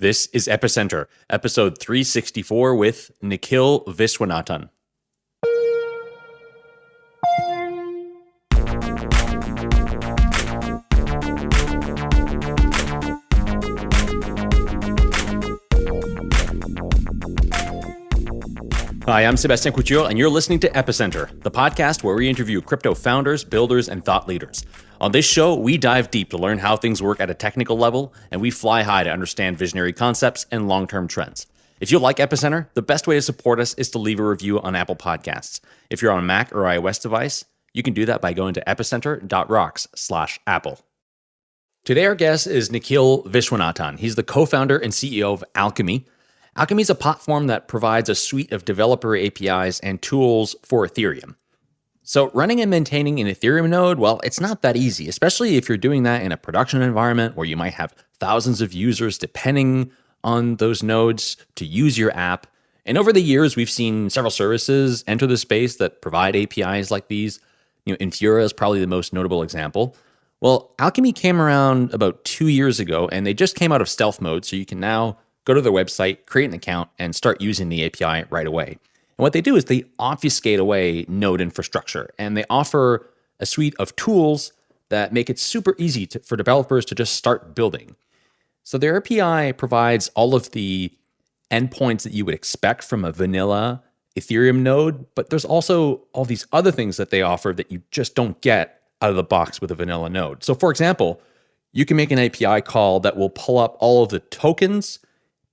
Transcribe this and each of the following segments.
This is Epicenter, episode 364 with Nikhil Viswanathan. Hi, I'm Sebastien Couture, and you're listening to Epicenter, the podcast where we interview crypto founders, builders, and thought leaders. On this show, we dive deep to learn how things work at a technical level, and we fly high to understand visionary concepts and long term trends. If you like Epicenter, the best way to support us is to leave a review on Apple Podcasts. If you're on a Mac or iOS device, you can do that by going to epicenter.rocks slash Apple. Today, our guest is Nikhil Viswanathan. He's the co founder and CEO of Alchemy. Alchemy is a platform that provides a suite of developer APIs and tools for Ethereum. So running and maintaining an Ethereum node, well, it's not that easy, especially if you're doing that in a production environment where you might have thousands of users depending on those nodes to use your app. And over the years, we've seen several services enter the space that provide APIs like these. You know, Infura is probably the most notable example. Well, Alchemy came around about two years ago, and they just came out of stealth mode, so you can now go to their website, create an account, and start using the API right away. And what they do is they obfuscate away node infrastructure and they offer a suite of tools that make it super easy to, for developers to just start building. So their API provides all of the endpoints that you would expect from a vanilla Ethereum node, but there's also all these other things that they offer that you just don't get out of the box with a vanilla node. So for example, you can make an API call that will pull up all of the tokens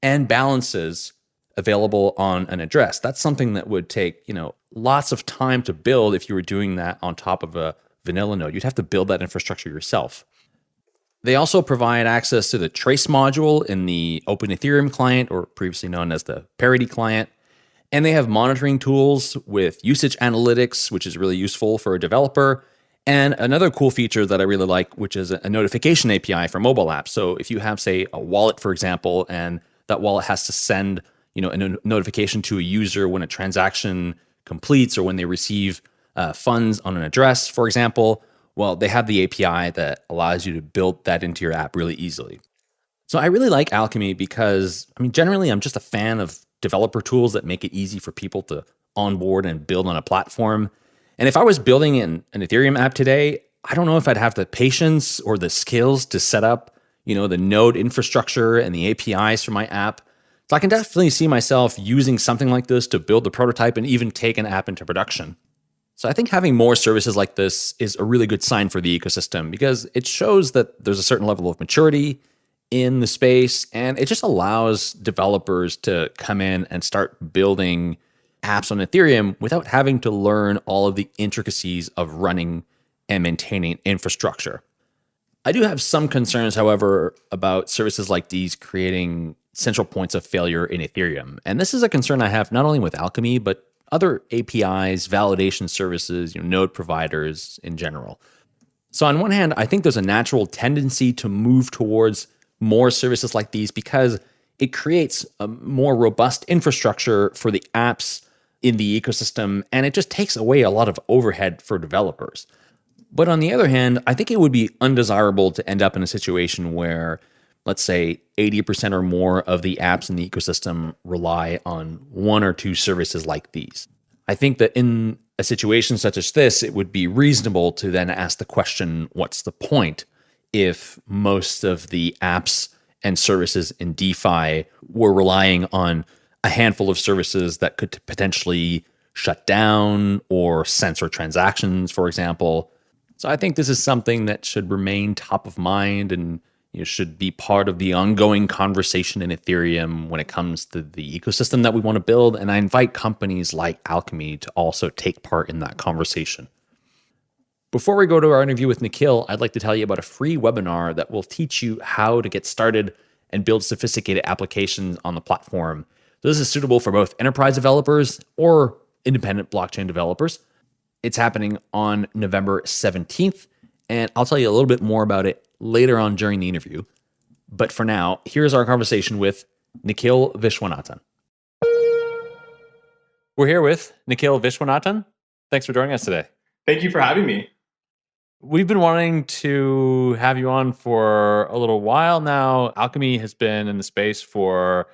and balances available on an address. That's something that would take, you know, lots of time to build if you were doing that on top of a vanilla node. You'd have to build that infrastructure yourself. They also provide access to the trace module in the OpenEthereum client, or previously known as the Parity client. And they have monitoring tools with usage analytics, which is really useful for a developer. And another cool feature that I really like, which is a notification API for mobile apps. So if you have, say, a wallet, for example, and that wallet has to send you know, a notification to a user when a transaction completes or when they receive uh, funds on an address, for example, well, they have the API that allows you to build that into your app really easily. So I really like Alchemy because, I mean, generally, I'm just a fan of developer tools that make it easy for people to onboard and build on a platform. And if I was building an, an Ethereum app today, I don't know if I'd have the patience or the skills to set up, you know, the node infrastructure and the APIs for my app. So I can definitely see myself using something like this to build the prototype and even take an app into production. So I think having more services like this is a really good sign for the ecosystem because it shows that there's a certain level of maturity in the space and it just allows developers to come in and start building apps on Ethereum without having to learn all of the intricacies of running and maintaining infrastructure. I do have some concerns, however, about services like these creating central points of failure in Ethereum. And this is a concern I have not only with Alchemy, but other APIs, validation services, you know, node providers in general. So on one hand, I think there's a natural tendency to move towards more services like these because it creates a more robust infrastructure for the apps in the ecosystem and it just takes away a lot of overhead for developers. But on the other hand, I think it would be undesirable to end up in a situation where let's say 80% or more of the apps in the ecosystem rely on one or two services like these. I think that in a situation such as this, it would be reasonable to then ask the question what's the point if most of the apps and services in DeFi were relying on a handful of services that could potentially shut down or censor transactions, for example. So I think this is something that should remain top of mind and know, should be part of the ongoing conversation in Ethereum when it comes to the ecosystem that we want to build. And I invite companies like Alchemy to also take part in that conversation. Before we go to our interview with Nikhil, I'd like to tell you about a free webinar that will teach you how to get started and build sophisticated applications on the platform. This is suitable for both enterprise developers or independent blockchain developers. It's happening on November 17th, and I'll tell you a little bit more about it later on during the interview. But for now, here's our conversation with Nikhil Viswanathan. We're here with Nikhil Viswanathan. Thanks for joining us today. Thank you for having me. We've been wanting to have you on for a little while now. Alchemy has been in the space for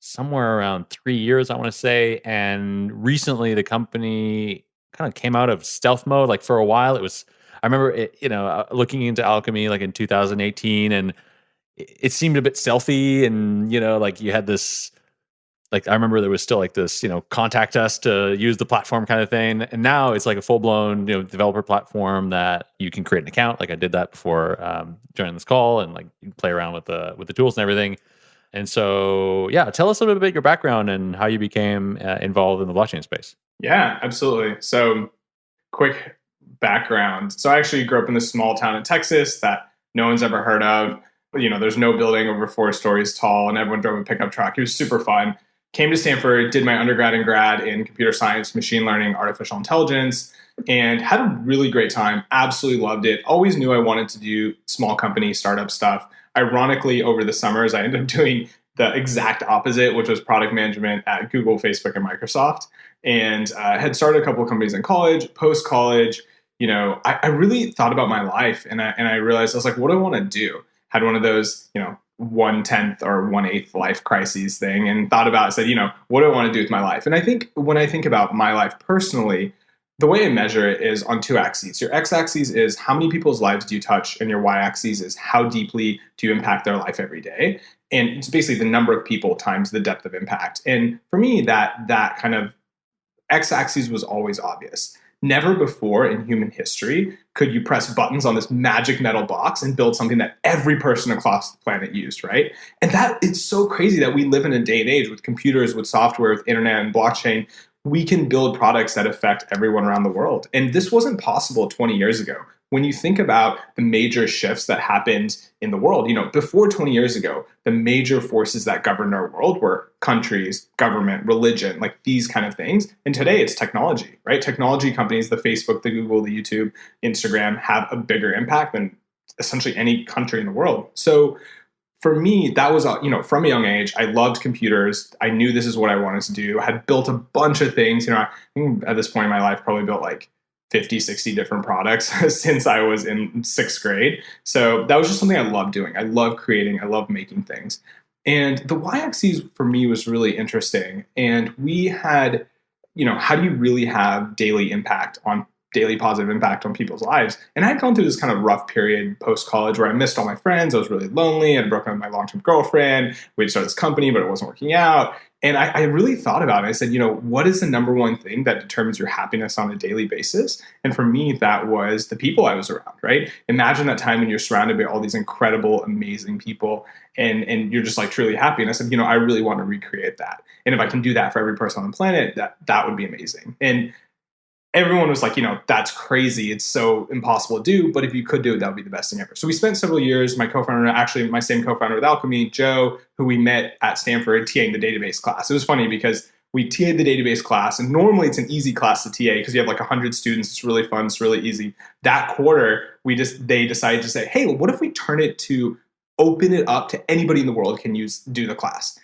somewhere around three years, I want to say. And recently, the company kind of came out of stealth mode. Like for a while, it was, I remember, it, you know, uh, looking into Alchemy like in 2018, and it, seemed a bit stealthy. And, you know, like you had this like I remember there was still like this, you know, contact us to use the platform kind of thing. And now it's like a full blown, you know, developer platform that you can create an account. Like I did that before um, joining this call, and like play around with the with the tools and everything. And so, yeah, tell us a little bit about your background and how you became uh, involved in the blockchain space. Yeah, absolutely. So, quick background. So, I actually grew up in this small town in Texas that no one's ever heard of. You know, there's no building over four stories tall, and everyone drove a pickup truck. It was super fun came to Stanford, did my undergrad and grad in computer science, machine learning, artificial intelligence, and had a really great time. Absolutely loved it. Always knew I wanted to do small company startup stuff. Ironically, over the summers, I ended up doing the exact opposite, which was product management at Google, Facebook, and Microsoft. And uh, had started a couple of companies in college. Post college, you know, I, I really thought about my life, and I and I realized I was like, what do I want to do? Had one of those, you know, one tenth or one eighth life crises thing and thought about said, you know, what do I want to do with my life? And I think when I think about my life personally, the way I measure it is on two axes. Your x axis is how many people's lives do you touch, and your y axis is how deeply do you impact their life every day. And it's basically the number of people times the depth of impact. And for me, that that kind of x axis was always obvious. Never before in human history could you press buttons on this magic metal box and build something that every person across the planet used, right? And that it's so crazy that we live in a day and age with computers, with software, with internet and blockchain. We can build products that affect everyone around the world. And this wasn't possible 20 years ago when you think about the major shifts that happened in the world, you know, before 20 years ago, the major forces that governed our world were countries, government, religion, like these kind of things. And today it's technology, right? Technology companies, the Facebook, the Google, the YouTube, Instagram have a bigger impact than essentially any country in the world. So for me, that was, you know, from a young age, I loved computers. I knew this is what I wanted to do. I had built a bunch of things, you know, at this point in my life, probably built like 50, 60 different products since I was in sixth grade. So that was just something I love doing. I love creating, I love making things. And the y axis for me was really interesting. And we had, you know, how do you really have daily impact on daily positive impact on people's lives? And I had gone through this kind of rough period post college where I missed all my friends. I was really lonely. I'd broken up with my long term girlfriend. We'd started this company, but it wasn't working out. And I, I, really thought about it. I said, you know, what is the number one thing that determines your happiness on a daily basis? And for me, that was the people I was around, right? Imagine that time when you're surrounded by all these incredible, amazing people and, and you're just like truly happy. And I said, you know, I really want to recreate that. And if I can do that for every person on the planet, that that would be amazing. And everyone was like, you know, that's crazy. It's so impossible to do. But if you could do it, that would be the best thing ever. So we spent several years, my co-founder, actually my same co-founder with Alchemy, Joe, who we met at Stanford, TAing the database class. It was funny because we TA'd the database class, and normally it's an easy class to TA because you have like 100 students. It's really fun. It's really easy. That quarter, we just they decided to say, hey, well, what if we turn it to open it up to anybody in the world can use do the class?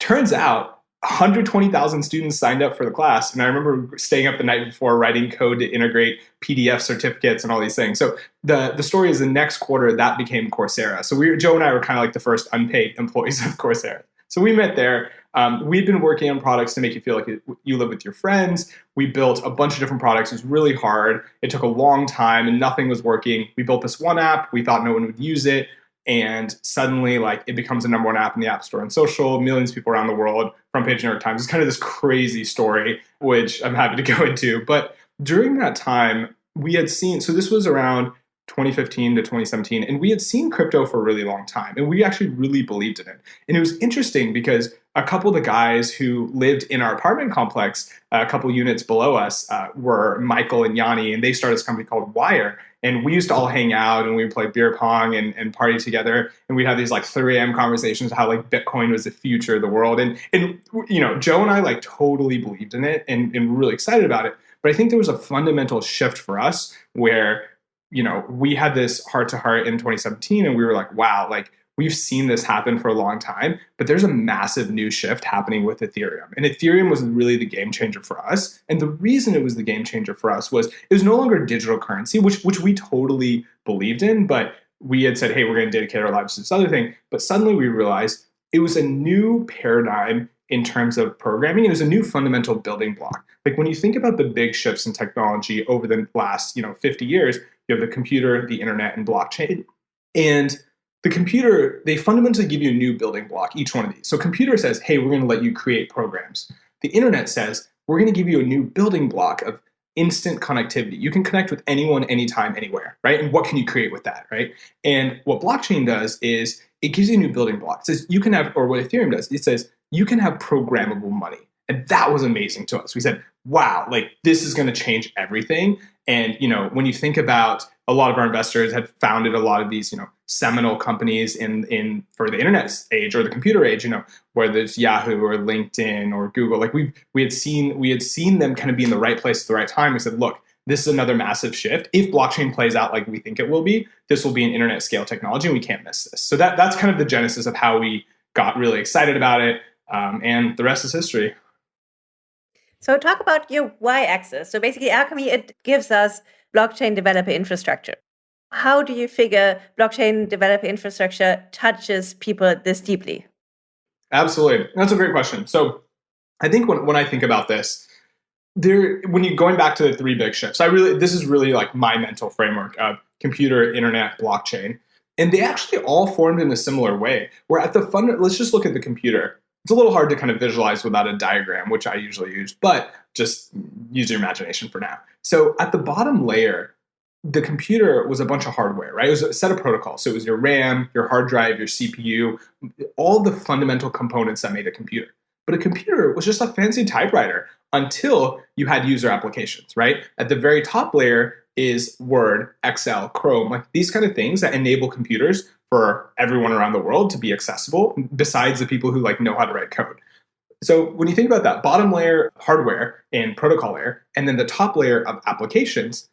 Turns out 120,000 students signed up for the class. And I remember staying up the night before writing code to integrate PDF certificates and all these things. So the, the story is the next quarter that became Coursera. So we Joe and I were kind of like the first unpaid employees of Coursera. So we met there. Um, we've been working on products to make you feel like you live with your friends. We built a bunch of different products. It was really hard. It took a long time and nothing was working. We built this one app. We thought no one would use it and suddenly like it becomes the number one app in the app store and social millions of people around the world front page new york times it's kind of this crazy story which i'm happy to go into. But during that time we had seen so this was around 2015 to 2017 and we had seen crypto for a really long time and we actually really believed in it. And it was interesting because a couple of the guys who lived in our apartment complex a couple units below us uh, were michael and yanni and they started this company called Wyre and we used to all hang out and we would play beer pong and, and party together. And we'd have these like 3 a.m. conversations how like Bitcoin was the future of the world. And, and you know, Joe and I like totally believed in it and, and really excited about it. But I think there was a fundamental shift for us where, you know, we had this heart to heart in 2017 and we were like, wow, like we've seen this happen for a long time, but there's a massive new shift happening with Ethereum. And Ethereum was really the game changer for us. And the reason it was the game changer for us was it was no longer digital currency, which which we totally believed in, but we had said, hey, we're going to dedicate our lives to this other thing. But suddenly we realized it was a new paradigm in terms of programming. It was a new fundamental building block. Like when you think about the big shifts in technology over the last, you know, 50 years, you have the computer, the internet, and blockchain. And the computer, they fundamentally give you a new building block, each one of these. So computer says, hey, we're going to let you create programs. The internet says, we're going to give you a new building block of instant connectivity. You can connect with anyone, anytime, anywhere, right? And what can you create with that, right? And what blockchain does is it gives you a new building block. It says you can have, or what Ethereum does, it says you can have programmable money. And that was amazing to us. We said, wow, like this is going to change everything. And, you know, when you think about a lot of our investors had founded a lot of these, you know, seminal companies in in for the internet age or the computer age, you know, whether it's Yahoo or LinkedIn or Google. Like we we had seen we had seen them kind of be in the right place at the right time. We said, look, this is another massive shift. If blockchain plays out like we think it will be, this will be an internet scale technology, and we can't miss this. So that that's kind of the genesis of how we got really excited about it, um, and the rest is history. So talk about your y-axis. So basically, Alchemy it gives us blockchain developer infrastructure. How do you figure blockchain developer infrastructure touches people this deeply? Absolutely, that's a great question. So I think when when I think about this, there when you're going back to the three big shifts, I really this is really like my mental framework of computer, internet, blockchain. And they actually all formed in a similar way. Where at the fund, let's just look at the computer it's a little hard to kind of visualize without a diagram, which I usually use, but just use your imagination for now. So at the bottom layer, the computer was a bunch of hardware, right? It was a set of protocols. So it was your RAM, your hard drive, your CPU, all the fundamental components that made a computer. But a computer was just a fancy typewriter until you had user applications, right? At the very top layer is Word, Excel, Chrome, like these kind of things that enable computers for everyone around the world to be accessible besides the people who like know how to write code. So when you think about that bottom layer hardware and protocol layer and then the top layer of applications,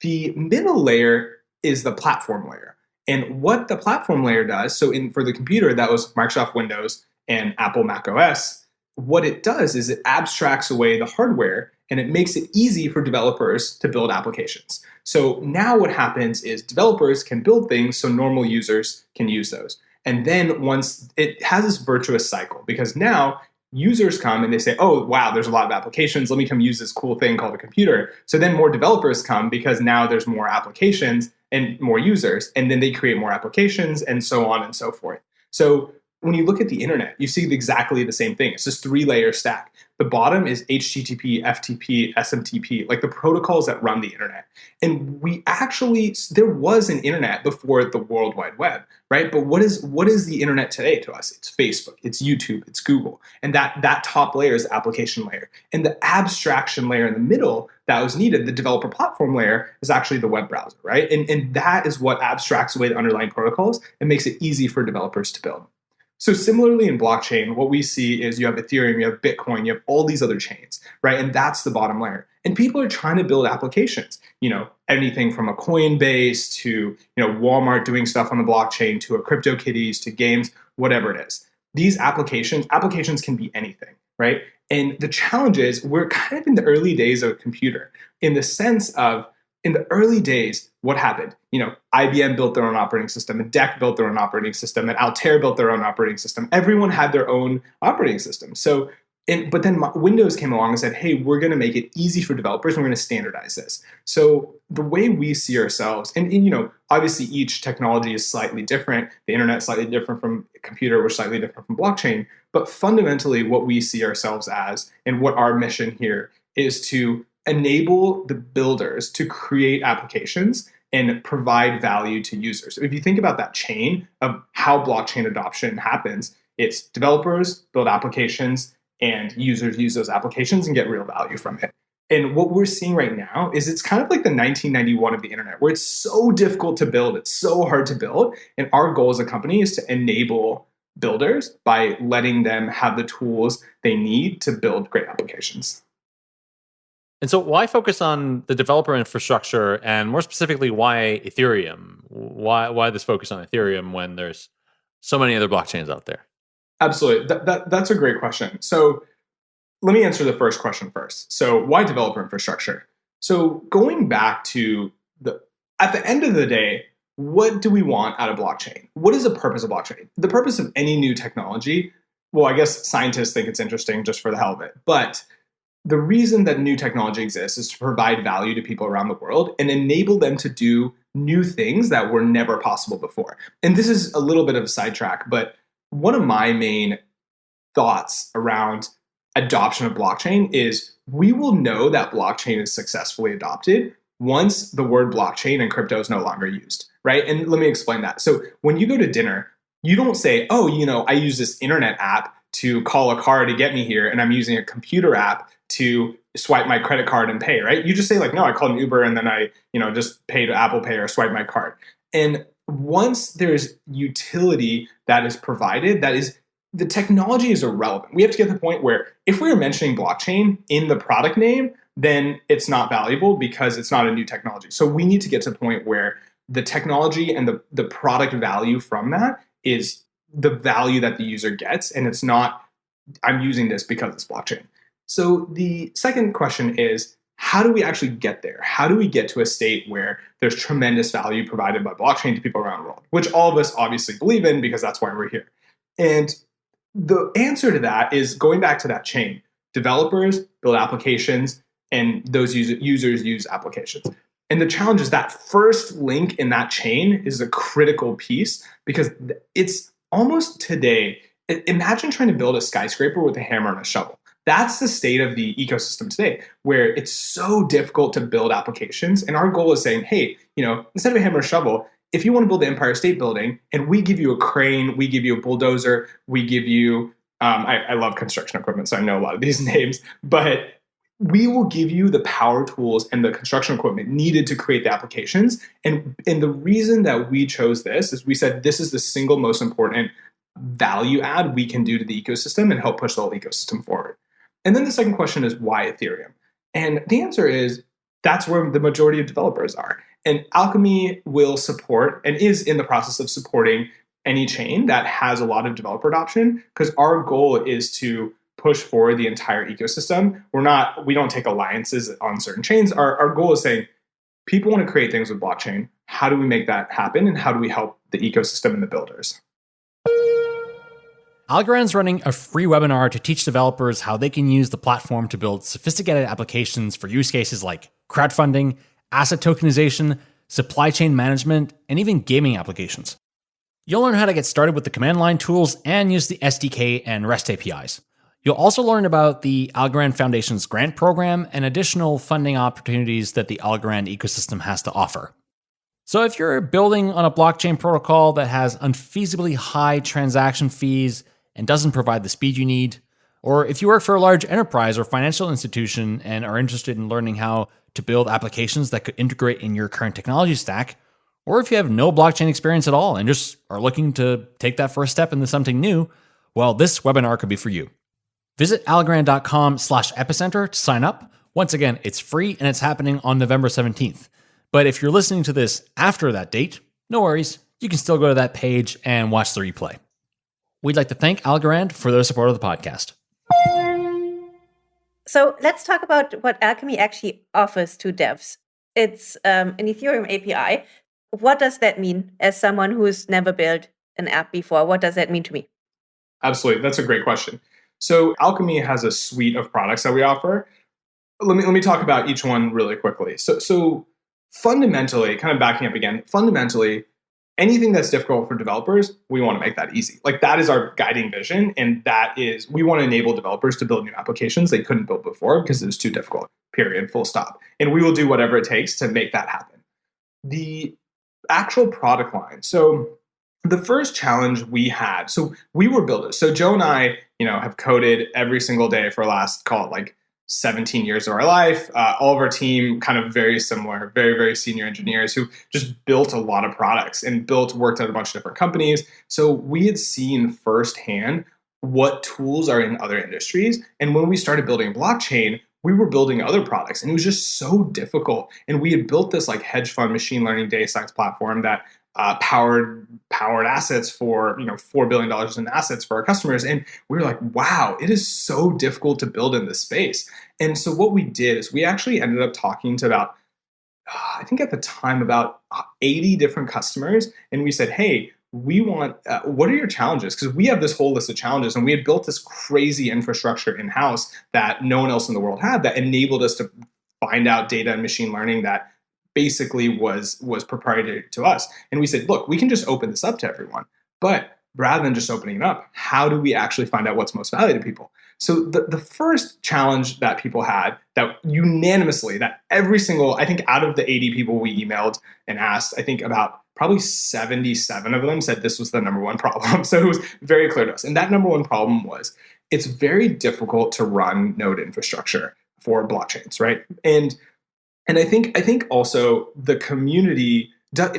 the middle layer is the platform layer. And what the platform layer does, so in for the computer that was Microsoft Windows and Apple Mac OS, what it does is it abstracts away the hardware and it makes it easy for developers to build applications. So now what happens is developers can build things so normal users can use those. And then once it has this virtuous cycle because now users come and they say, oh, wow, there's a lot of applications. Let me come use this cool thing called a computer. So then more developers come because now there's more applications and more users. And then they create more applications and so on and so forth. So when you look at the internet, you see exactly the same thing. It's this three layer stack. The bottom is HTTP, FTP, SMTP, like the protocols that run the internet. And we actually, there was an internet before the World Wide Web, right? But what is what is the internet today to us? It's Facebook, it's YouTube, it's Google. And that, that top layer is the application layer. And the abstraction layer in the middle that was needed, the developer platform layer, is actually the web browser, right? And, and that is what abstracts away the underlying protocols and makes it easy for developers to build. So similarly in blockchain, what we see is you have Ethereum, you have Bitcoin, you have all these other chains, right? And that's the bottom layer. And people are trying to build applications, you know, anything from a Coinbase to, you know, Walmart doing stuff on the blockchain to a CryptoKitties to games, whatever it is. These applications, applications can be anything, right? And the challenge is we're kind of in the early days of a computer in the sense of in the early days, what happened? You know, IBM built their own operating system, and DEC built their own operating system, and Altair built their own operating system. Everyone had their own operating system. So, and, but then Windows came along and said, "Hey, we're going to make it easy for developers, and we're going to standardize this." So the way we see ourselves, and, and you know, obviously each technology is slightly different. The internet slightly different from computer, we're slightly different from blockchain. But fundamentally, what we see ourselves as, and what our mission here is to enable the builders to create applications and provide value to users. If you think about that chain of how blockchain adoption happens, it's developers build applications and users use those applications and get real value from it. And what we're seeing right now is it's kind of like the 1991 of the internet, where it's so difficult to build, it's so hard to build. And our goal as a company is to enable builders by letting them have the tools they need to build great applications. And so, why focus on the developer infrastructure, and more specifically, why Ethereum? Why why this focus on Ethereum when there's so many other blockchains out there? Absolutely. That, that, that's a great question. So let me answer the first question first. So why developer infrastructure? So going back to the at the end of the day, what do we want out of blockchain? What is the purpose of blockchain? The purpose of any new technology, well, I guess scientists think it's interesting just for the hell of it. But the reason that new technology exists is to provide value to people around the world and enable them to do new things that were never possible before. And this is a little bit of a sidetrack, but one of my main thoughts around adoption of blockchain is we will know that blockchain is successfully adopted once the word blockchain and crypto is no longer used, right? And let me explain that. So when you go to dinner, you don't say, oh, you know, I use this internet app to call a car to get me here, and I'm using a computer app to swipe my credit card and pay, right? You just say like, no, I called an Uber and then I, you know, just paid Apple Pay or swipe my card. And once there's utility that is provided, that is the technology is irrelevant. We have to get to the point where if we are mentioning blockchain in the product name, then it's not valuable because it's not a new technology. So we need to get to the point where the technology and the, the product value from that is the value that the user gets, and it's not, I'm using this because it's blockchain. So the second question is how do we actually get there? How do we get to a state where there's tremendous value provided by blockchain to people around the world, which all of us obviously believe in because that's why we're here. And the answer to that is going back to that chain. Developers build applications, and those user, users use applications. And the challenge is that first link in that chain is a critical piece because it's almost today. Imagine trying to build a skyscraper with a hammer and a shovel. That's the state of the ecosystem today, where it's so difficult to build applications. And our goal is saying, hey, you know, instead of a hammer and shovel, if you want to build the Empire State Building and we give you a crane, we give you a bulldozer, we give you, um, I, I love construction equipment, so I know a lot of these names, but we will give you the power tools and the construction equipment needed to create the applications. And, and the reason that we chose this is we said this is the single most important value add we can do to the ecosystem and help push the whole ecosystem forward. And then the second question is why Ethereum? And the answer is that's where the majority of developers are. And Alchemy will support and is in the process of supporting any chain that has a lot of developer adoption because our goal is to push forward the entire ecosystem. We're not, we don't take alliances on certain chains. Our, our goal is saying people want to create things with blockchain. How do we make that happen? And how do we help the ecosystem and the builders? Algorand's running a free webinar to teach developers how they can use the platform to build sophisticated applications for use cases like crowdfunding, asset tokenization, supply chain management, and even gaming applications. You'll learn how to get started with the command line tools and use the SDK and REST APIs. You'll also learn about the Algorand Foundation's grant program and additional funding opportunities that the Algorand ecosystem has to offer. So, if you're building on a blockchain protocol that has unfeasibly high transaction fees and doesn't provide the speed you need, or if you work for a large enterprise or financial institution and are interested in learning how to build applications that could integrate in your current technology stack, or if you have no blockchain experience at all and just are looking to take that first step into something new, well, this webinar could be for you. Visit algorand.com slash epicenter to sign up. Once again, it's free and it's happening on November 17th. But if you're listening to this after that date, no worries. You can still go to that page and watch the replay. We'd like to thank Algorand for their support of the podcast. So let's talk about what Alchemy actually offers to devs. It's um, an Ethereum API. What does that mean as someone who's never built an app before? What does that mean to me? Absolutely. That's a great question. So Alchemy has a suite of products that we offer. Let me let me talk about each one really quickly. So so fundamentally, kind of backing up again, fundamentally, anything that's difficult for developers, we want to make that easy. Like that is our guiding vision. And that is, we want to enable developers to build new applications they couldn't build before because it was too difficult, period, full stop. And we will do whatever it takes to make that happen. The actual product line. So the first challenge we had, so we were builders. So Joe and I, you know, have coded every single day for last, call like 17 years of our life. Uh, all of our team kind of very similar, very, very senior engineers who just built a lot of products and built, worked at a bunch of different companies. So we had seen firsthand what tools are in other industries. And when we started building blockchain, we were building other products and it was just so difficult. And we had built this like hedge fund machine learning data science platform that uh, powered powered assets for you know four billion dollars in assets for our customers, and we were like, wow, it is so difficult to build in this space. And so what we did is we actually ended up talking to about uh, I think at the time about 80 different customers, and we said, hey, we want uh, what are your challenges? Because we have this whole list of challenges and we had built this crazy infrastructure in house that no one else in the world had that enabled us to find out data and machine learning that basically was was proprietary to us. And we said, look, we can just open this up to everyone. But rather than just opening it up, how do we actually find out what's most valuable to people? So the, the first challenge that people had that unanimously, that every single, I think out of the 80 people we emailed and asked, I think about probably 77 of them said this was the number one problem. So it was very clear to us. And that number one problem was it's very difficult to run node infrastructure for blockchains, right? And and I think I think also the community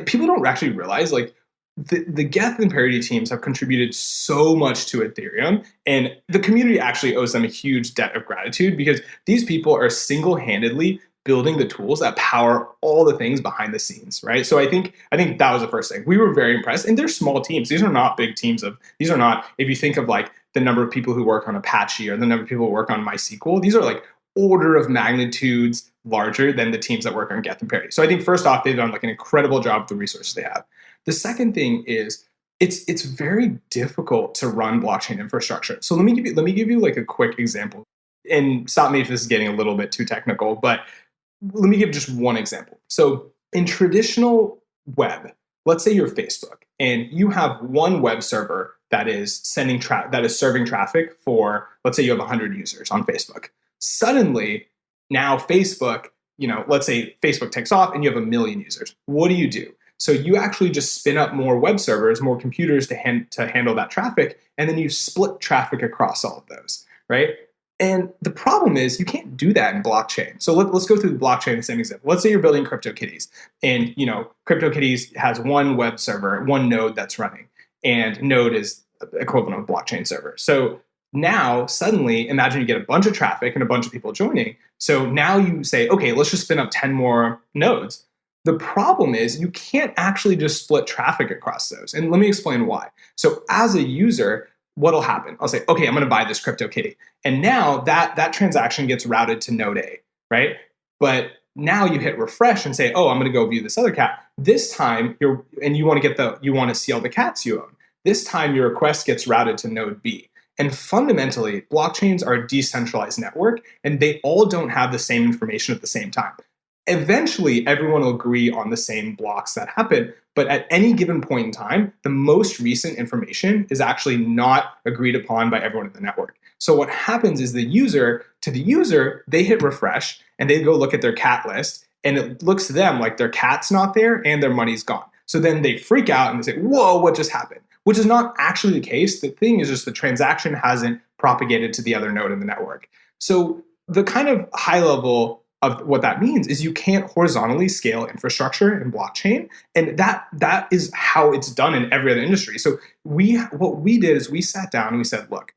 people don't actually realize like the, the Geth and Parity teams have contributed so much to Ethereum, and the community actually owes them a huge debt of gratitude because these people are single handedly building the tools that power all the things behind the scenes, right? So I think I think that was the first thing. We were very impressed, and they're small teams. These are not big teams of. These are not. If you think of like the number of people who work on Apache or the number of people who work on MySQL, these are like order of magnitudes larger than the teams that work on Geth and Parity. So I think first off, they've done like an incredible job with the resources they have. The second thing is it's it's very difficult to run blockchain infrastructure. So let me give you let me give you like a quick example. And stop me if this is getting a little bit too technical, but let me give just one example. So in traditional web, let's say you're Facebook and you have one web server that is sending tra- that is serving traffic for let's say you have 100 users on Facebook. Suddenly, now Facebook, you know, let's say Facebook takes off and you have a million users. What do you do? So you actually just spin up more web servers, more computers to, hand, to handle that traffic, and then you split traffic across all of those, right? And the problem is you can't do that in blockchain. So let, us go through the blockchain the same example. Let's say you're building CryptoKitties, and you know CryptoKitties has one web server, one node that's running, and node is equivalent of blockchain server. So now suddenly imagine you get a bunch of traffic and a bunch of people joining. So now you say, okay, let's just spin up 10 more nodes. The problem is you can't actually just split traffic across those. And let me explain why. So as a user, what'll happen? I'll say, okay, I'm going to buy this CryptoKitty. And now that that transaction gets routed to node A, right? But now you hit refresh and say, oh, I'm going to go view this other cat. This time you're and you want to get the you want to see all the cats you own. This time your request gets routed to node B. And fundamentally, blockchains are a decentralized network and they all don't have the same information at the same time. Eventually, everyone will agree on the same blocks that happen, but at any given point in time, the most recent information is actually not agreed upon by everyone in the network. So what happens is the user, to the user, they hit refresh and they go look at their cat list and it looks to them like their cat's not there and their money's gone. So then they freak out and they say, whoa, what just happened? Which is not actually the case. The thing is just the transaction hasn't propagated to the other node in the network. So the kind of high level of what that means is you can't horizontally scale infrastructure in blockchain and that that is how it's done in every other industry so we what we did is we sat down and we said look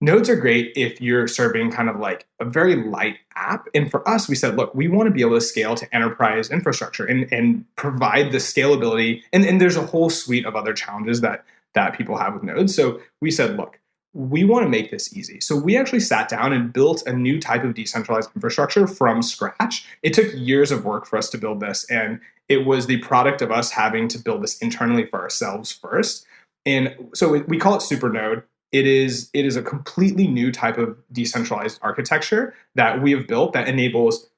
nodes are great if you're serving kind of like a very light app and for us we said look we want to be able to scale to enterprise infrastructure and, and provide the scalability and, and there's a whole suite of other challenges that that people have with nodes so we said look we want to make this easy. So we actually sat down and built a new type of decentralized infrastructure from scratch. It took years of work for us to build this, and it was the product of us having to build this internally for ourselves first. And so we call it Supernode. It is it is a completely new type of decentralized architecture that we have built that enables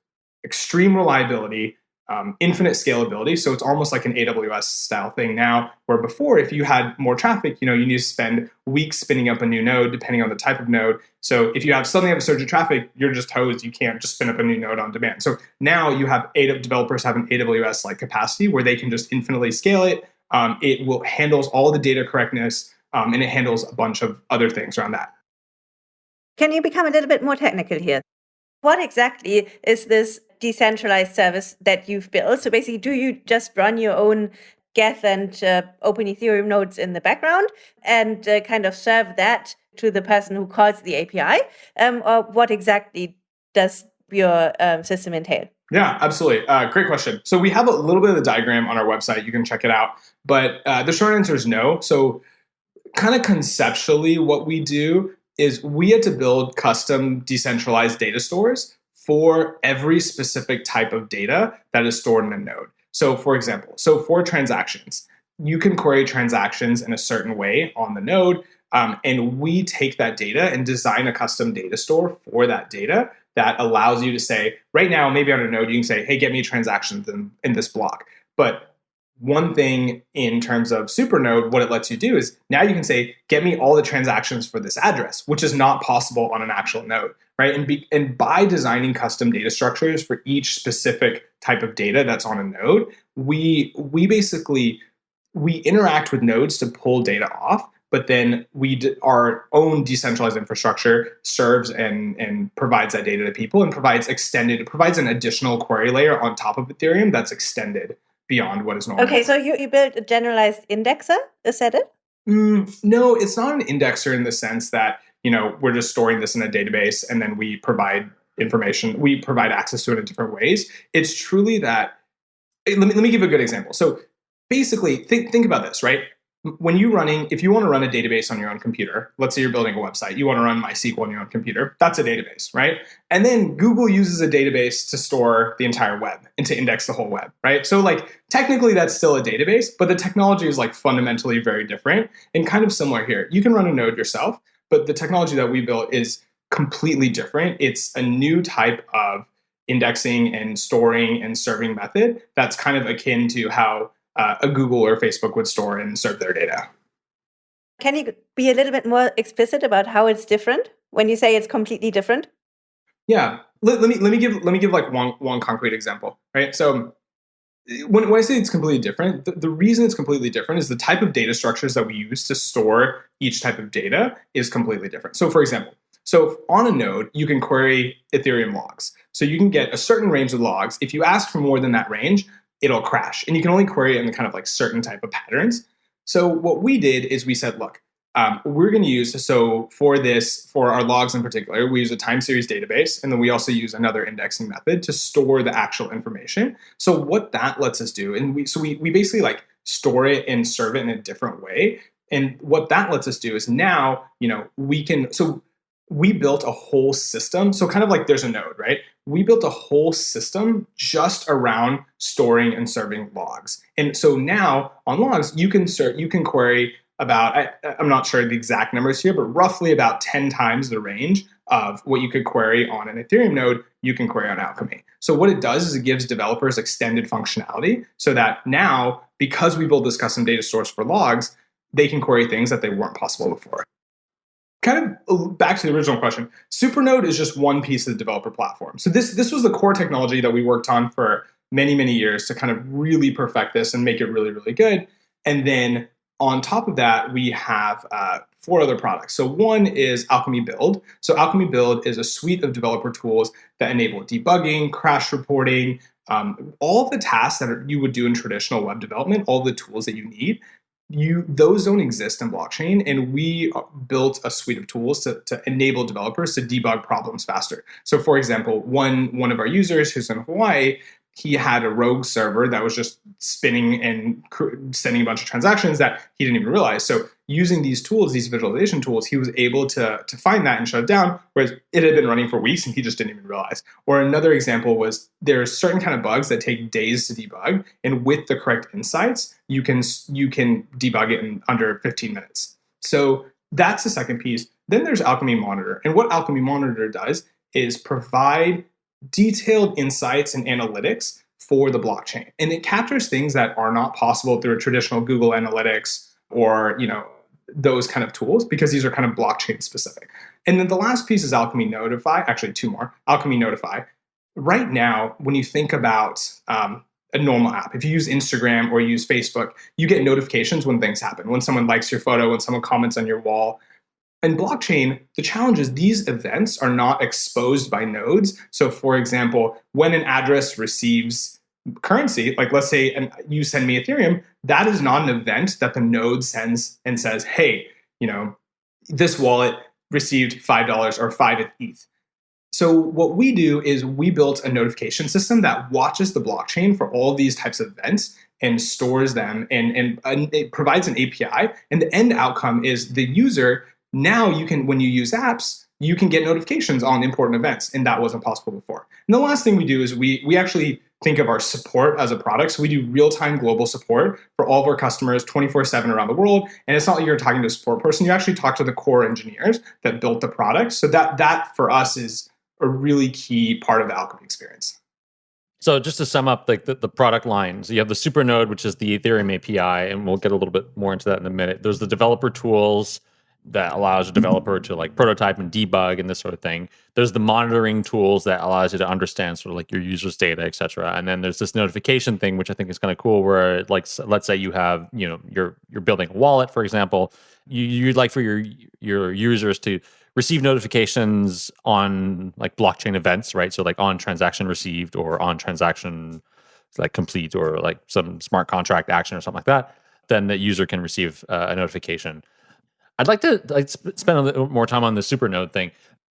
extreme reliability, um, infinite scalability. So it's almost like an AWS style thing now, where before, if you had more traffic, you know, you need to spend weeks spinning up a new node depending on the type of node. So if you have suddenly have a surge of traffic, you're just hosed. You can't just spin up a new node on demand. So now you have developers have an AWS like capacity where they can just infinitely scale it. Um, it will handles all the data correctness um, and it handles a bunch of other things around that. Can you become a little bit more technical here? What exactly is this decentralized service that you've built. So basically, do you just run your own Geth and uh, OpenEthereum nodes in the background and uh, kind of serve that to the person who calls the API? Um, or what exactly does your um, system entail? Yeah, absolutely. Uh, great question. So we have a little bit of the diagram on our website. You can check it out. But uh, the short answer is no. So, kind of conceptually, what we do is we had to build custom decentralized data stores for every specific type of data that is stored in a node. So, for example, so for transactions, you can query transactions in a certain way on the node. Um, and we take that data and design a custom data store for that data that allows you to say, right now, maybe on a node, you can say, hey, get me transactions in, in this block. But one thing in terms of Supernode, what it lets you do is now you can say, get me all the transactions for this address, which is not possible on an actual node, right? And, be, and by designing custom data structures for each specific type of data that's on a node, we we basically we interact with nodes to pull data off, but then we our own decentralized infrastructure serves and and provides that data to people and provides extended provides an additional query layer on top of Ethereum that's extended beyond what is normal. Okay, so you, you built a generalized indexer, is that it? Mm, no, it's not an indexer in the sense that you know we're just storing this in a database and then we provide information, we provide access to it in different ways. It's truly that. Let me let me give a good example. So basically, think think about this, right? When you're running, if you want to run a database on your own computer, let's say you're building a website, you want to run MySQL on your own computer, that's a database, right? And then Google uses a database to store the entire web and to index the whole web, right? So, like, technically that's still a database, but the technology is like fundamentally very different and kind of similar here. You can run a node yourself, but the technology that we built is completely different. It's a new type of indexing and storing and serving method that's kind of akin to how uh, a Google or Facebook would store and serve their data. Can you be a little bit more explicit about how it's different when you say it's completely different? Yeah, let, let me let me give let me give like one one concrete example, right? So when, when I say it's completely different, the, the reason it's completely different is the type of data structures that we use to store each type of data is completely different. So, for example, so on a node, you can query Ethereum logs. So you can get a certain range of logs. If you ask for more than that range, it'll crash. And you can only query it in kind of like certain type of patterns. So what we did is we said, look, um, we're going to use so for this for our logs in particular we use a time series database and then we also use another indexing method to store the actual information so what that lets us do and we so we, we basically like store it and serve it in a different way and what that lets us do is now you know we can so we built a whole system. So, kind of like there's a node, right? We built a whole system just around storing and serving logs. And so now on logs, you can ser- you can query about I, I'm not sure the exact numbers here, but roughly about 10 times the range of what you could query on an Ethereum node, you can query on Alchemy. So what it does is it gives developers extended functionality so that now, because we build this custom data source for logs, they can query things that they weren't possible before kind of back to the original question supernode is just one piece of the developer platform. So this this was the core technology that we worked on for many many years to kind of really perfect this and make it really really good. And then on top of that we have uh, four other products. So one is alchemy build. So alchemy build is a suite of developer tools that enable debugging crash reporting um, all of the tasks that are, you would do in traditional web development all the tools that you need you those don't exist in blockchain and we uh, built a suite of tools to, to enable developers to debug problems faster so for example one one of our users who's in hawaii he had a rogue server that was just spinning and sending a bunch of transactions that he didn't even realize. So using these tools, these visualization tools, he was able to, to find that and shut it down, whereas it had been running for weeks and he just didn't even realize. Or another example was there are certain kind of bugs that take days to debug, and with the correct insights, you can you can debug it in under 15 minutes. So that's the second piece. Then there's Alchemy Monitor. And what Alchemy Monitor does is provide detailed insights and analytics for the blockchain. And it captures things that are not possible through a traditional Google Analytics or, you know, those kind of tools because these are kind of blockchain specific. And then the last piece is Alchemy Notify, actually two more, Alchemy Notify. Right now, when you think about um, a normal app, if you use Instagram or use Facebook, you get notifications when things happen, when someone likes your photo, when someone comments on your wall, in blockchain, the challenge is these events are not exposed by nodes. So, for example, when an address receives currency, like let's say and you send me Ethereum, that is not an event that the node sends and says, hey, you know, this wallet received $5 or 5 ETH. So what we do is we built a notification system that watches the blockchain for all these types of events and stores them and, and, and it provides an API. And the end outcome is the user now you can when you use apps you can get notifications on important events and that wasn't possible before and the last thing we do is we we actually think of our support as a product. So we do real-time global support for all of our customers 24-7 around the world. And it's not like you're talking to a support person. You actually talk to the core engineers that built the product. So that that for us is a really key part of the alchemy experience. So just to sum up like the, the product lines, you have the Supernode, which is the Ethereum API, and we'll get a little bit more into that in a minute. There's the developer tools that allows a developer to like prototype and debug and this sort of thing. There's the monitoring tools that allows you to understand sort of like your users' data, et cetera. And then there's this notification thing, which I think is kind of cool, where like let's say you have, you know, you're you're building a wallet, for example, you, you'd like for your your users to receive notifications on like blockchain events, right? So like on transaction received or on transaction like complete or like some smart contract action or something like that, then the user can receive uh, a notification. I'd like to like spend a little more time on the Supernode thing.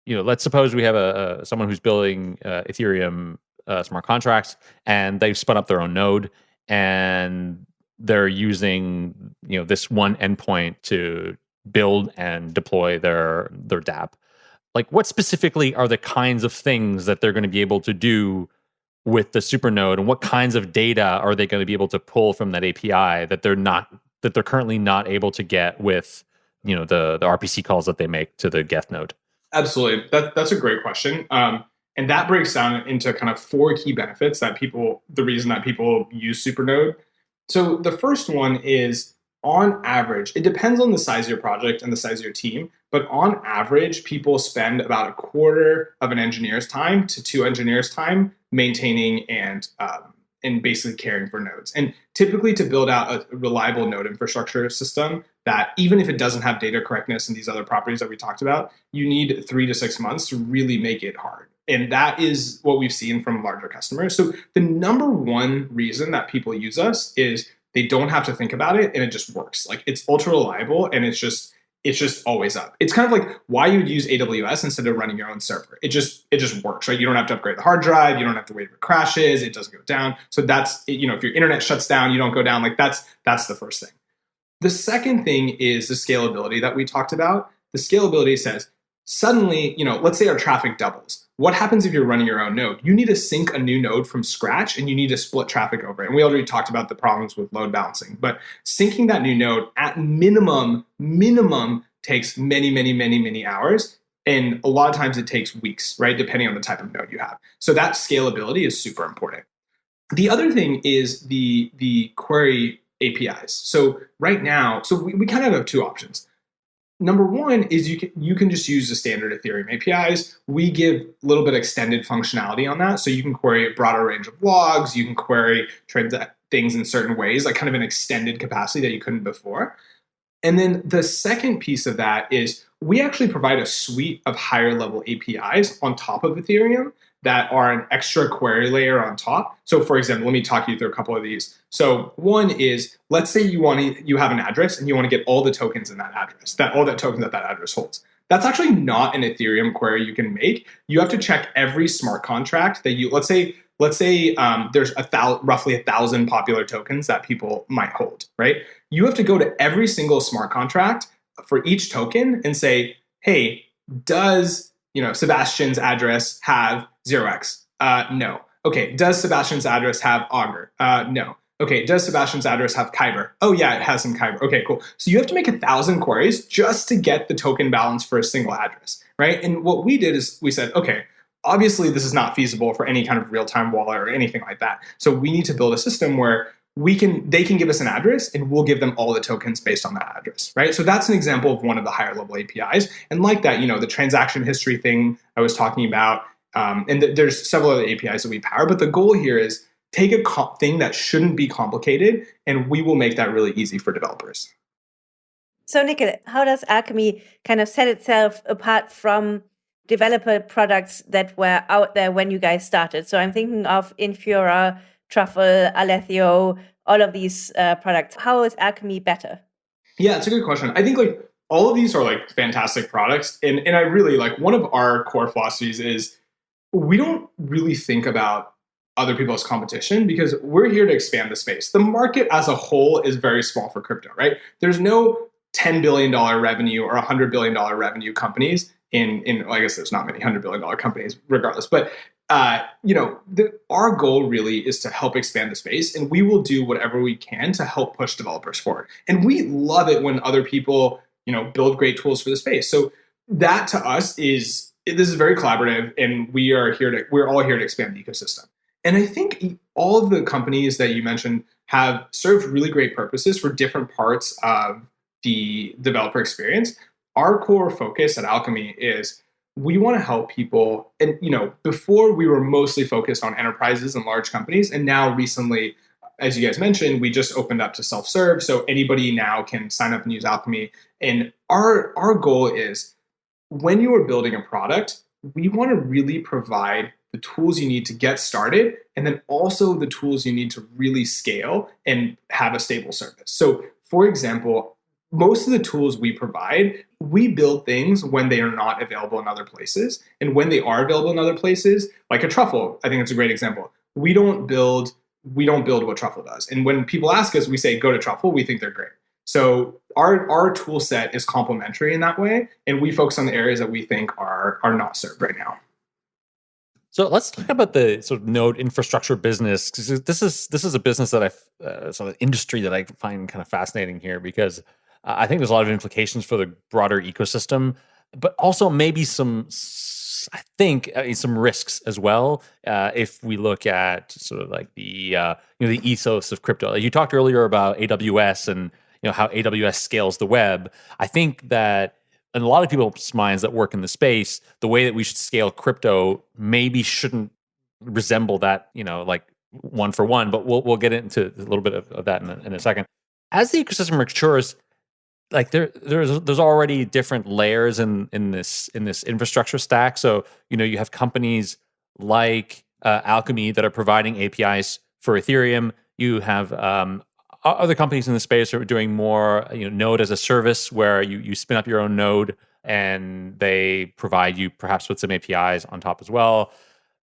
You know, let's suppose we have a, a someone who's building uh, Ethereum uh, smart contracts and they've spun up their own node and they're using you know this one endpoint to build and deploy their their dApp. Like, what specifically are the kinds of things that they're going to be able to do with the Supernode, and what kinds of data are they going to be able to pull from that API that they're not that they're currently not able to get with you know the the RPC calls that they make to the Geth node? Absolutely, that, that's a great question. Um, and that breaks down into kind of four key benefits that people, the reason that people use Supernode. So the first one is on average, it depends on the size of your project and the size of your team, but on average, people spend about a quarter of an engineer's time to two engineers' time maintaining and um, and basically caring for nodes. And typically, to build out a reliable node infrastructure system that even if it doesn't have data correctness and these other properties that we talked about, you need three to six months to really make it hard. And that is what we've seen from larger customers. So the number one reason that people use us is they don't have to think about it and it just works. Like it's ultra reliable and it's just it's just always up. It's kind of like why you would use AWS instead of running your own server. It just it just works, right? You don't have to upgrade the hard drive, you don't have to wait if it crashes, it doesn't go down. So that's you know, if your internet shuts down, you don't go down. Like that's that's the first thing. The second thing is the scalability that we talked about. The scalability says suddenly, you know, let's say our traffic doubles. What happens if you're running your own node? You need to sync a new node from scratch and you need to split traffic over it. And we already talked about the problems with load balancing, but syncing that new node at minimum, minimum takes many, many, many, many hours. And a lot of times it takes weeks, right? Depending on the type of node you have. So that scalability is super important. The other thing is the, the query APIs. So right now, so we, we kind of have two options number one is you can you can just use the standard Ethereum APIs. We give a little bit extended functionality on that, so you can query a broader range of logs. You can query things in certain ways, like kind of an extended capacity that you couldn't before. And then the second piece of that is we actually provide a suite of higher level APIs on top of Ethereum that are an extra query layer on top. So for example, let me talk you through a couple of these. So one is, let's say you want to, you have an address and you want to get all the tokens in that address, that all that tokens that that address holds. That's actually not an Ethereum query you can make. You have to check every smart contract that you, let's say, let's say um, there's a roughly a thousand popular tokens that people might hold, right? You have to go to every single smart contract for each token and say, hey, does you know Sebastien's address have 0x? Uh, no. Okay, does Sebastien's address have Augur? Uh, no. Okay, does Sebastien's address have Kyber? Oh yeah, it has some Kyber. Okay, cool. So you have to make a thousand queries just to get the token balance for a single address, right? And what we did is we said, okay, obviously this is not feasible for any kind of real-time wallet or anything like that. So we need to build a system where we can they can give us an address and we'll give them all the tokens based on that address right so that's an example of one of the higher level apis and like that you know the transaction history thing i was talking about um, and th- there's several other apis that we power but the goal here is take a thing that shouldn't be complicated and we will make that really easy for developers so Nikil, how does alchemy kind of set itself apart from developer products that were out there when you guys started so i'm thinking of infura Truffle, Alethio, all of these uh, products. How is Alchemy better? Yeah, it's a good question. I think like all of these are like fantastic products, and and I really like one of our core philosophies is we don't really think about other people's competition because we're here to expand the space. The market as a whole is very small for crypto, right? There's no $10 billion revenue or $100 billion revenue companies in, in well, I guess there's not many $100 billion companies regardless, but uh, you know, the, our goal really is to help expand the space, and we will do whatever we can to help push developers forward. And we love it when other people, you know, build great tools for the space. So that to us is this is very collaborative, and we are here to we're all here to expand the ecosystem. And I think all of the companies that you mentioned have served really great purposes for different parts of the developer experience. Our core focus at Alchemy is we want to help people. And, you know, before we were mostly focused on enterprises and large companies. And now recently, as you guys mentioned, we just opened up to self serve. So anybody now can sign up and use Alchemy. And our, our goal is when you are building a product, we want to really provide the tools you need to get started, and then also the tools you need to really scale and have a stable service. So, for example, most of the tools we provide, we build things when they are not available in other places. And when they are available in other places, like a truffle, I think it's a great example. We don't build we don't build what truffle does. And when people ask us, we say go to truffle, we think they're great. So our our tool set is complementary in that way, and we focus on the areas that we think are are not served right now. So let's talk about the sort of node infrastructure business this is this is a business that I uh, sort of industry that I find kind of fascinating here because I think there's a lot of implications for the broader ecosystem, but also maybe some I think uh, some risks as well. Uh, if we look at sort of like the uh, you know the ethos of crypto, you talked earlier about AWS and you know how AWS scales the web. I think that in a lot of people's minds that work in the space, the way that we should scale crypto maybe shouldn't resemble that, you know, like one for one. But we'll we'll get into a little bit of, of that in a, in a second. As the ecosystem matures, like there there's there's already different layers in in this in this infrastructure stack. So you know you have companies like uh, Alchemy that are providing APIs for Ethereum. You have um, other companies in the space are doing more, you know, node as a service where you you spin up your own node and they provide you perhaps with some APIs on top as well.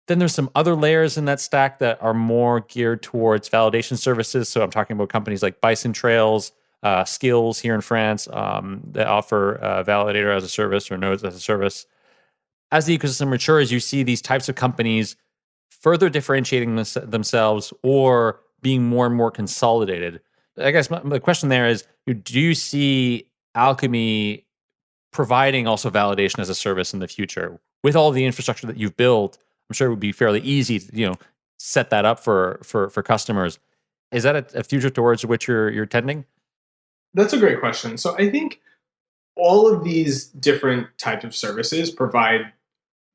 Then there's some other layers in that stack that are more geared towards validation services. So I'm talking about companies like Bison Trails, uh, Skillz here in France um, that offer uh, validator as a service or nodes as a service. As the ecosystem matures, you see these types of companies further differentiating themselves or being more and more consolidated. I guess my, the question there is do you see Alchemy providing also validation as a service in the future? With all the infrastructure that you've built, I'm sure it would be fairly easy to, you know, set that up for for for customers. Is that a, a future towards which you're you're tending? That's a great question. So I think all of these different types of services provide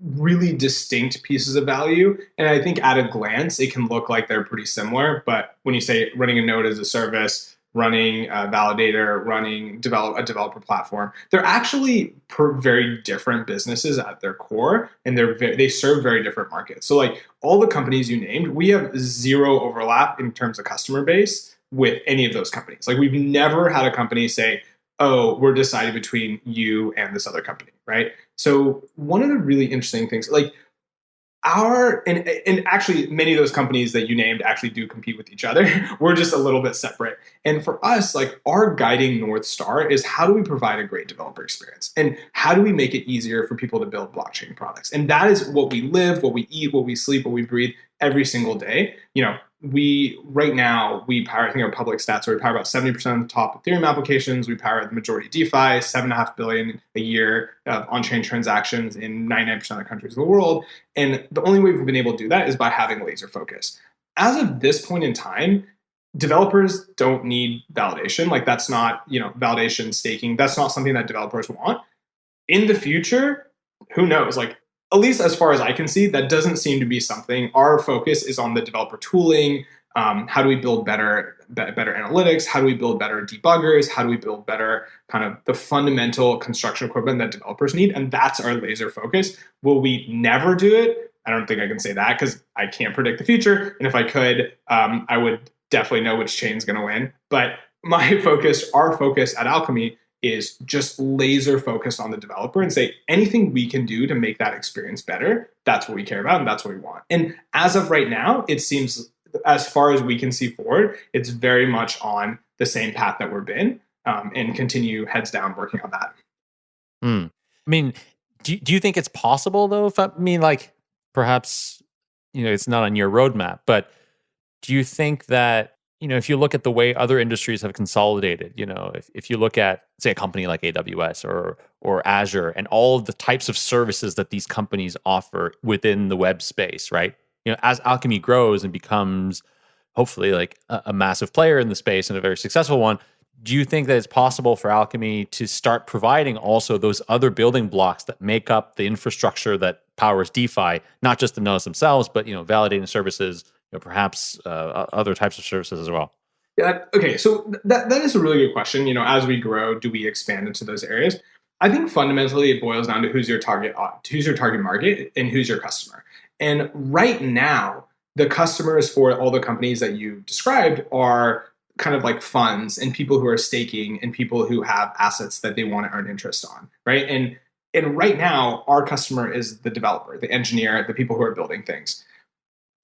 really distinct pieces of value. And I think at a glance, it can look like they're pretty similar. But when you say running a node as a service, running a validator, running develop a developer platform, they're actually very different businesses at their core, and they're they serve very different markets. So like all the companies you named, we have zero overlap in terms of customer base with any of those companies. Like we've never had a company say, oh, we're deciding between you and this other company, right? So one of the really interesting things, like our and and actually many of those companies that you named actually do compete with each other. we're just a little bit separate. And for us, like our guiding north star is how do we provide a great developer experience and how do we make it easier for people to build blockchain products? And that is what we live, what we eat, what we sleep, what we breathe every single day. You know, we right now we power I think our public stats are we power about 70% of the top Ethereum applications. We power the majority of DeFi, seven and a half billion a year of on-chain transactions in 99% of the countries in the world. And the only way we've been able to do that is by having laser focus. As of this point in time, developers don't need validation. Like that's not, you know, validation staking. That's not something that developers want. In the future, who knows? Like at least as far as I can see, that doesn't seem to be something. Our focus is on the developer tooling. Um, how do we build better, better analytics? How do we build better debuggers? How do we build better kind of the fundamental construction equipment that developers need? And that's our laser focus. Will we never do it? I don't think I can say that because I can't predict the future. And if I could, um, I would definitely know which chain's going to win. But my focus, our focus at Alchemy is just laser focused on the developer and say anything we can do to make that experience better, that's what we care about and that's what we want. And as of right now, it seems as far as we can see forward, it's very much on the same path that we've been um, and continue heads down working on that. Hmm. I mean, do, do you think it's possible though? If I, I mean, like perhaps, you know, it's not on your roadmap, but do you think that you know, if you look at the way other industries have consolidated, you know, if, if you look at say a company like AWS or or Azure and all the types of services that these companies offer within the web space, right? You know, as Alchemy grows and becomes hopefully like a, a massive player in the space and a very successful one, do you think that it's possible for Alchemy to start providing also those other building blocks that make up the infrastructure that powers DeFi, not just the nodes themselves, but you know, validating services, know, perhaps uh, other types of services as well? Yeah. Okay. So that that is a really good question. You know, as we grow, do we expand into those areas? I think fundamentally it boils down to who's your target, who's your target market, and who's your customer. And right now, the customers for all the companies that you described are kind of like funds and people who are staking and people who have assets that they want to earn interest on, right? And and right now, our customer is the developer, the engineer, the people who are building things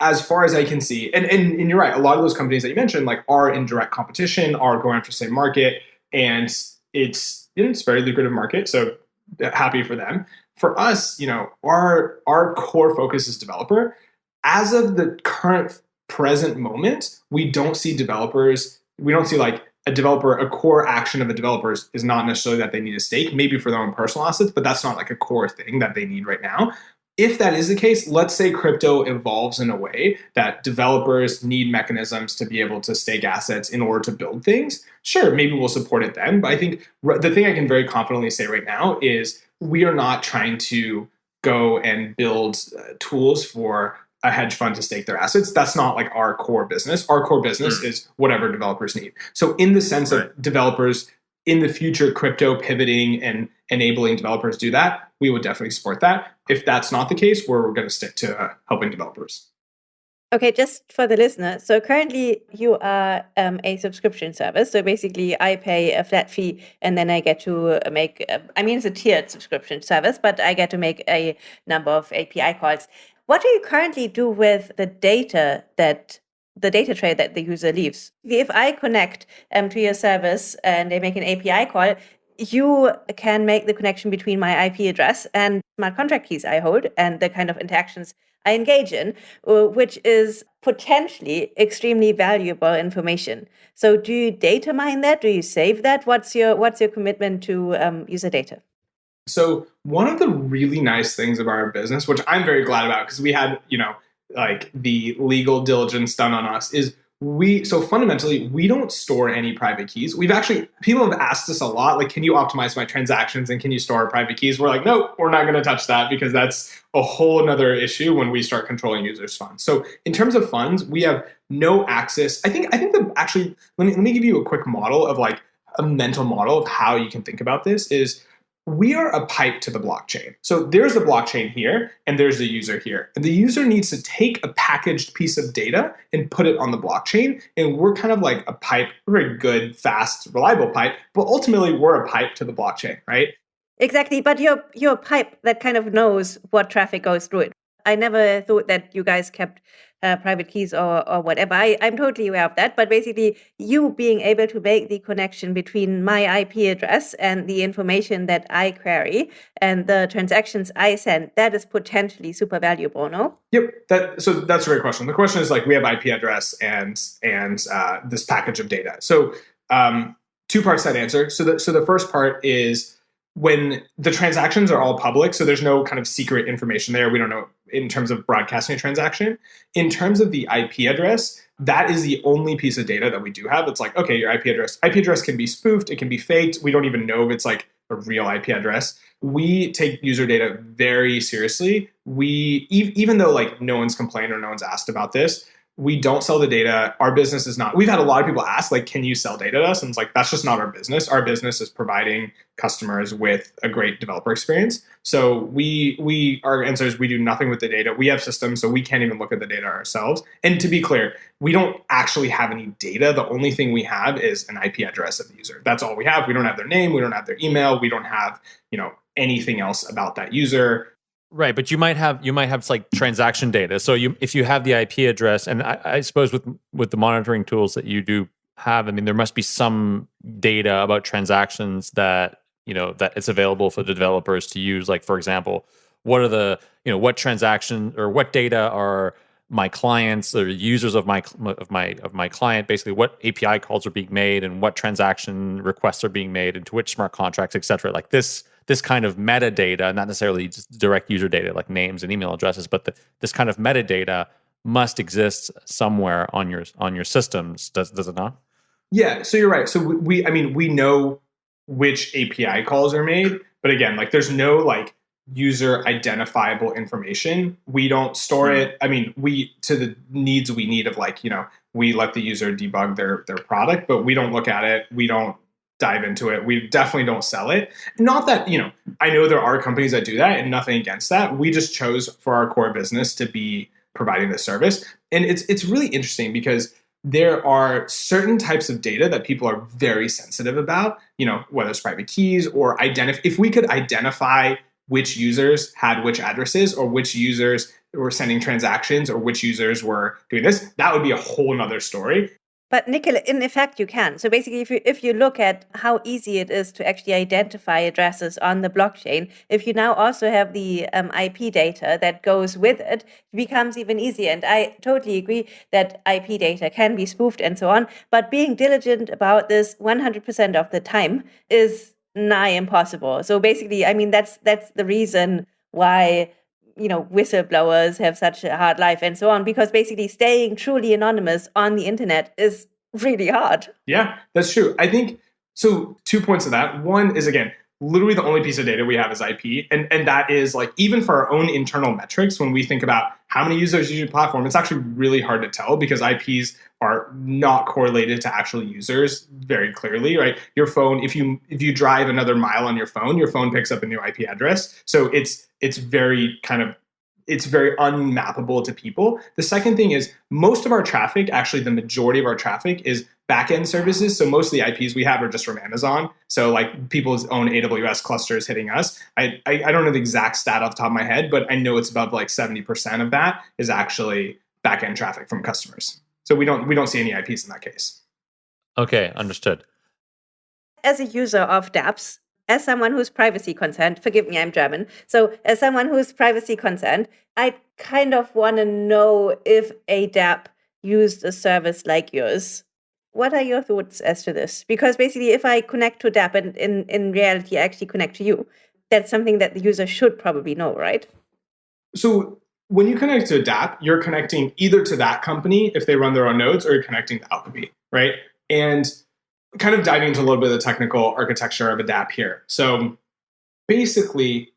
as far as I can see, and, and, and you're right, a lot of those companies that you mentioned like are in direct competition, are going after the same market, and it's it's very lucrative market. So uh, happy for them. For us, you know, our our core focus is developer. As of the current present moment, we don't see developers. We don't see like a developer, a core action of a developer is not necessarily that they need a stake, maybe for their own personal assets, but that's not like a core thing that they need right now if that is the case, let's say crypto evolves in a way that developers need mechanisms to be able to stake assets in order to build things. Sure, maybe we'll support it then. But I think the thing I can very confidently say right now is we are not trying to go and build uh, tools for a hedge fund to stake their assets. That's not like our core business. Our core business mm. is whatever developers need. So, in the sense right. of developers in the future, crypto pivoting and enabling developers do that, we would definitely support that. If that's not the case, we're going to stick to uh, helping developers. Okay, just for the listener. So currently you are um, a subscription service. So basically I pay a flat fee and then I get to make, uh, I mean, it's a tiered subscription service, but I get to make a number of API calls. What do you currently do with the data that the data tray that the user leaves? If I connect um, to your service and they make an API call, you can make the connection between my IP address and smart contract keys I hold and the kind of interactions I engage in, uh, which is potentially extremely valuable information. So, do you data mine that? Do you save that? What's your What's your commitment to um, user data? So, one of the really nice things about our business, which I'm very glad about, because we had you know like the legal diligence done on us, is we so fundamentally we don't store any private keys. We've actually people have asked us a lot like can you optimize my transactions and can you store private keys? We're like nope we're not going to touch that because that's a whole another issue when we start controlling users funds. So in terms of funds we have no access. I think i think that actually let me let me give you a quick model of like a mental model of how you can think about this is we are a pipe to the blockchain. So there's a blockchain here and there's a user here. And the user needs to take a packaged piece of data and put it on the blockchain. And we're kind of like a pipe, we're a good, fast, reliable pipe, but ultimately we're a pipe to the blockchain, right? Exactly. But you're you're a pipe that kind of knows what traffic goes through it. I never thought that you guys kept uh, private keys or, or whatever. I, I'm totally aware of that. But basically, you being able to make the connection between my IP address and the information that I query and the transactions I send, that is potentially super valuable, no? Yep. That so that's a great question. The question is like we have IP address and and uh, this package of data. So um, two parts that answer. So the so the first part is when the transactions are all public, so there's no kind of secret information there. We don't know in terms of broadcasting a transaction. In terms of the IP address, that is the only piece of data that we do have. It's like, okay, your IP address. IP address can be spoofed, it can be faked. We don't even know if it's like a real IP address. We take user data very seriously. We even though like no one's complained or no one's asked about this, we don't sell the data. Our business is not. We've had a lot of people ask, like, can you sell data to us? And it's like that's just not our business. Our business is providing customers with a great developer experience. So we we our answer is we do nothing with the data. We have systems, so we can't even look at the data ourselves. And to be clear, we don't actually have any data. The only thing we have is an IP address of the user. That's all we have. We don't have their name. We don't have their email. We don't have you know anything else about that user. Right, but you might have you might have like transaction data. So you if you have the IP address, and I, I suppose with with the monitoring tools that you do have, I mean there must be some data about transactions that you know that it's available for the developers to use. Like for example, what are the you know what transaction or what data are my clients or users of my of my of my client basically what API calls are being made and what transaction requests are being made into which smart contracts, et cetera. Like this this kind of metadata, not necessarily just direct user data like names and email addresses, but the, this kind of metadata must exist somewhere on your on your systems. Does does it not? Yeah, so you're right. So we, I mean, we know which API calls are made, but again, like there's no like user identifiable information. We don't store mm-hmm. it. I mean, we to the needs we need of like, you know, we let the user debug their their product, but we don't look at it. We don't dive into it. We definitely don't sell it. Not that, you know, I know there are companies that do that and nothing against that. We just chose for our core business to be providing this service. And it's it's really interesting because there are certain types of data that people are very sensitive about, you know, whether it's private keys or identify if we could identify which users had which addresses or which users were sending transactions or which users were doing this, that would be a whole nother story. But Nikil, in effect, you can. So basically, if you if you look at how easy it is to actually identify addresses on the blockchain, if you now also have the um, IP data that goes with it, it becomes even easier. And I totally agree that IP data can be spoofed and so on. But being diligent about this 100% of the time is nigh impossible. So basically, I mean that's that's the reason why you know whistleblowers have such a hard life and so on because basically staying truly anonymous on the internet is really hard. Yeah that's true. I think so two points of that. One is again literally the only piece of data we have is ip and and that is like even for our own internal metrics when we think about how many users use your platform it's actually really hard to tell because ips are not correlated to actual users very clearly right your phone if you if you drive another mile on your phone your phone picks up a new ip address so it's it's very kind of it's very unmappable to people. The second thing is most of our traffic, actually the majority of our traffic is backend services. So most of the IPs we have are just from Amazon. So like people's own AWS clusters hitting us. I, I, I don't know the exact stat off the top of my head, but I know it's above like 70% of that is actually backend traffic from customers. So we don't we don't see any IPs in that case. Okay, understood. As a user of dApps, as someone who's privacy concerned, forgive me, I'm German. So, as someone who's privacy concerned, I kind of want to know if a dApp used a service like yours. What are your thoughts as to this? Because basically, if I connect to a dApp and in, in reality, I actually connect to you, that's something that the user should probably know, right? So, when you connect to a you're connecting either to that company if they run their own nodes, or you're connecting to Alchemy, right? And kind of diving into a little bit of the technical architecture of a dApp here. So basically,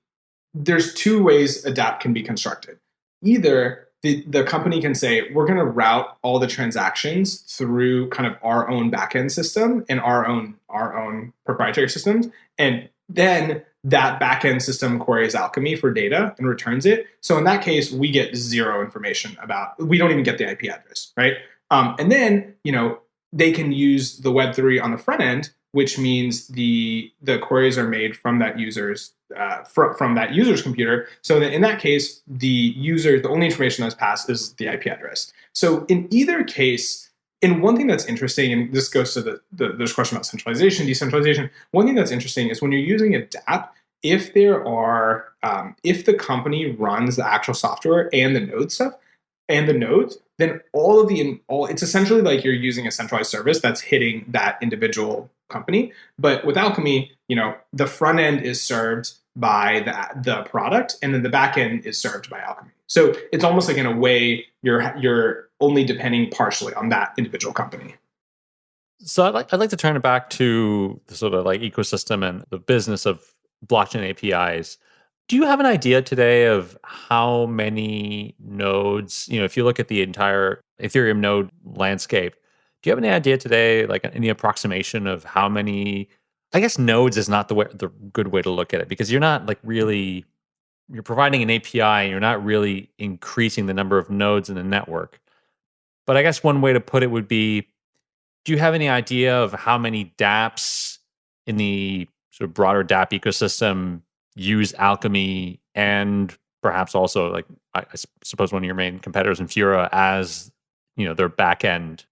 there's two ways a dApp can be constructed. Either the, the company can say, we're going to route all the transactions through kind of our own backend system and our own our own proprietary systems. And then that backend system queries Alchemy for data and returns it. So in that case, we get zero information about, we don't even get the IP address, right? Um, and then, you know, they can use the Web3 on the front end, which means the the queries are made from that user's uh, fr- from that user's computer. So that in that case, the user the only information that's passed is the IP address. So in either case, and one thing that's interesting, and this goes to the, the there's question about centralization, decentralization. One thing that's interesting is when you're using a DApp, if there are um, if the company runs the actual software and the node stuff and the nodes, then all of the all it's essentially like you're using a centralized service that's hitting that individual company. But with Alchemy, you know, the front end is served by the, the product and then the back end is served by Alchemy. So it's almost like in a way you're you're only depending partially on that individual company. So I'd like I'd like to turn it back to the sort of like ecosystem and the business of blockchain APIs. Do you have an idea today of how many nodes, you know, if you look at the entire Ethereum node landscape. Do you have any idea today, like any approximation of how many? I guess nodes is not the way, the good way to look at it because you're not like really you're providing an API and you're not really increasing the number of nodes in the network. But I guess one way to put it would be do you have any idea of how many dApps in the sort of broader dApp ecosystem use Alchemy and perhaps also like I, I suppose one of your main competitors Infura as you know their back end?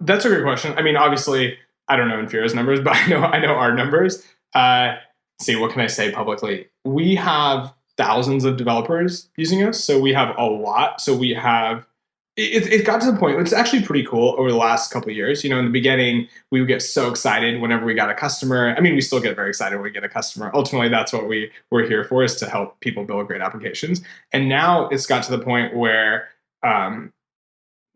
That's a great question. I mean, obviously, I don't know Infura's numbers, but I know I know our numbers. Uh, see, what can I say publicly? We have thousands of developers using us, so we have a lot. So we have it, it got to the point it's actually pretty cool over the last couple years. You know in the beginning we would get so excited whenever we got a customer. I mean we still get very excited when we get a customer. Ultimately that's what we we're here for is to help people build great applications. And now it's got to the point where um,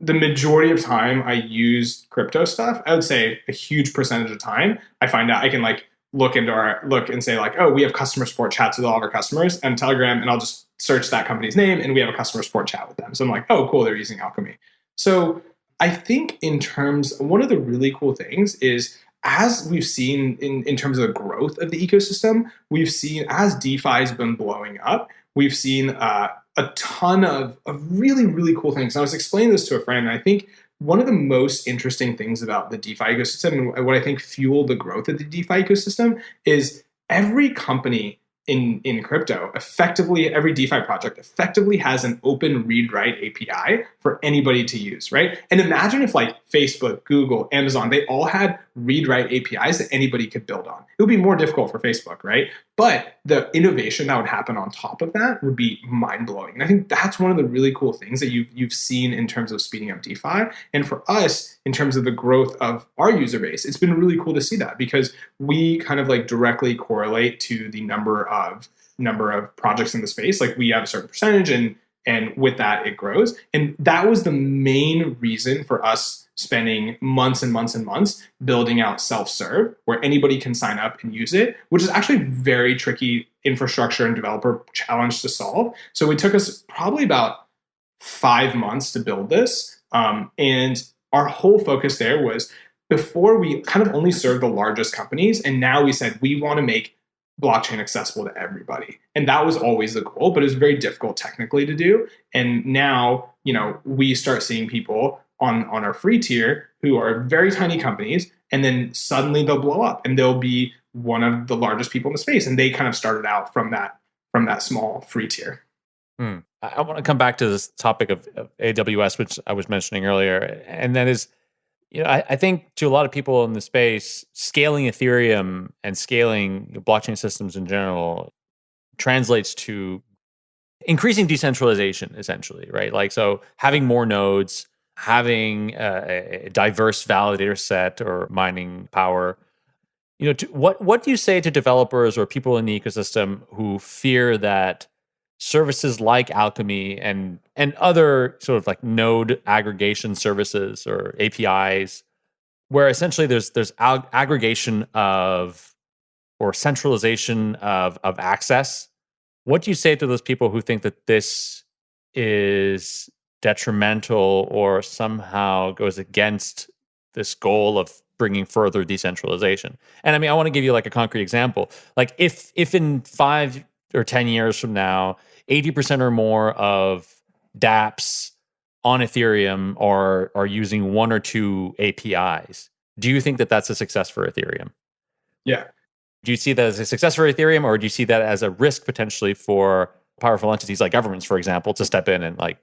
the majority of time i use crypto stuff i would say a huge percentage of time i find out i can like look into our look and say like oh we have customer support chats with all of our customers and telegram and i'll just search that company's name and we have a customer support chat with them. So I'm like, oh, cool, they're using Alchemy. So I think in terms, one of the really cool things is as we've seen in, in terms of the growth of the ecosystem, we've seen as DeFi has been blowing up, we've seen uh, a ton of, of really, really cool things. And I was explaining this to a friend, and I think one of the most interesting things about the DeFi ecosystem and what I think fueled the growth of the DeFi ecosystem is every company in, in crypto, effectively every DeFi project effectively has an open read write API for anybody to use, right? And imagine if like Facebook, Google, Amazon, they all had read write APIs that anybody could build on. It would be more difficult for Facebook, right? But the innovation that would happen on top of that would be mind blowing. And I think that's one of the really cool things that you've, you've seen in terms of speeding up DeFi. And for us, in terms of the growth of our user base, it's been really cool to see that because we kind of like directly correlate to the number of number of projects in the space. Like we have a certain percentage and and with that it grows. And that was the main reason for us spending months and months and months building out self-serve where anybody can sign up and use it which is actually very tricky infrastructure and developer challenge to solve so it took us probably about five months to build this um, and our whole focus there was before we kind of only served the largest companies and now we said we want to make blockchain accessible to everybody. And that was always the goal but it was very difficult technically to do. And now you know we start seeing people on on our free tier who are very tiny companies and then suddenly they'll blow up and they'll be one of the largest people in the space. And they kind of started out from that from that small free tier. Hmm. i want to come back to this topic of, of, aws which i was mentioning earlier and that is you know I, I, think to a lot of people in the space scaling ethereum and scaling blockchain systems in general translates to increasing decentralization essentially right? Like so having more nodes having a, a diverse validator set or mining power. You know to, what what do you say to developers or people in the ecosystem who fear that services like alchemy and and other sort of like node aggregation services or apis where essentially there's there's ag- aggregation of or centralization of of access what do you say to those people who think that this is detrimental or somehow goes against this goal of bringing further decentralization. And I mean, I want to give you like a concrete example. Like if if in 5 or 10 years from now, 80% or more of dApps on Ethereum are are using one or two APIs. Do you think that that's a success for Ethereum? Yeah. Do you see that as a success for Ethereum or do you see that as a risk potentially for powerful entities like governments for example to step in and like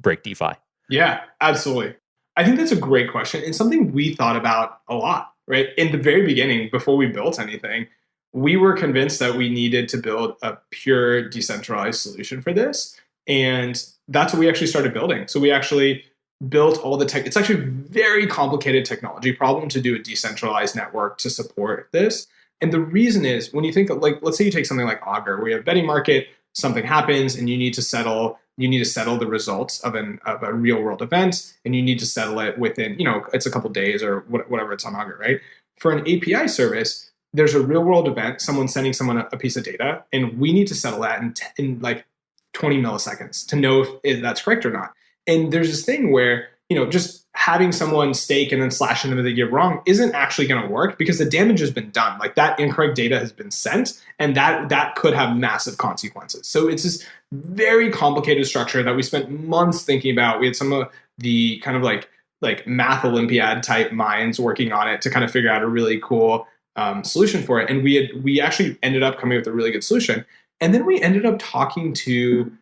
break DeFi? Yeah, absolutely. I think that's a great question and something we thought about a lot, right? In the very beginning, before we built anything, we were convinced that we needed to build a pure decentralized solution for this. And that's what we actually started building. So we actually built all the tech. It's actually very complicated technology problem to do a decentralized network to support this. And the reason is when you think of like, let's say you take something like Augur, where you have betting market, something happens and you need to settle you need to settle the results of an of a real world event and you need to settle it within you know it's a couple days or whatever it's on Augur, right? For an API service, there's a real world event, someone sending someone a, a piece of data, and we need to settle that in, in like 20 milliseconds to know if, if that's correct or not. And there's this thing where you know, just having someone stake and then slash into the give wrong isn't actually going to work because the damage has been done. Like that incorrect data has been sent, and that that could have massive consequences. So it's this very complicated structure that we spent months thinking about. We had some of the kind of like like math Olympiad type minds working on it to kind of figure out a really cool um, solution for it. And we had we actually ended up coming up with a really good solution. And then we ended up talking to,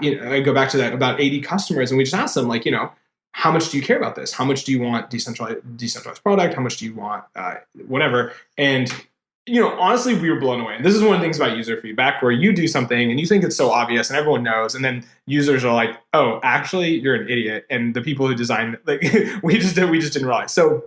you know, I go back to that about 80 customers, and we just asked them like, you know, how much do you care about this? How much do you want decentralized decentralized product? How much do you want uh, whatever? And you know, honestly, we were blown away. And this is one of the things about user feedback where you do something and you think it's so obvious and everyone knows, and then users are like, "Oh, actually, you're an idiot." And the people who designed like we just we just didn't realize. So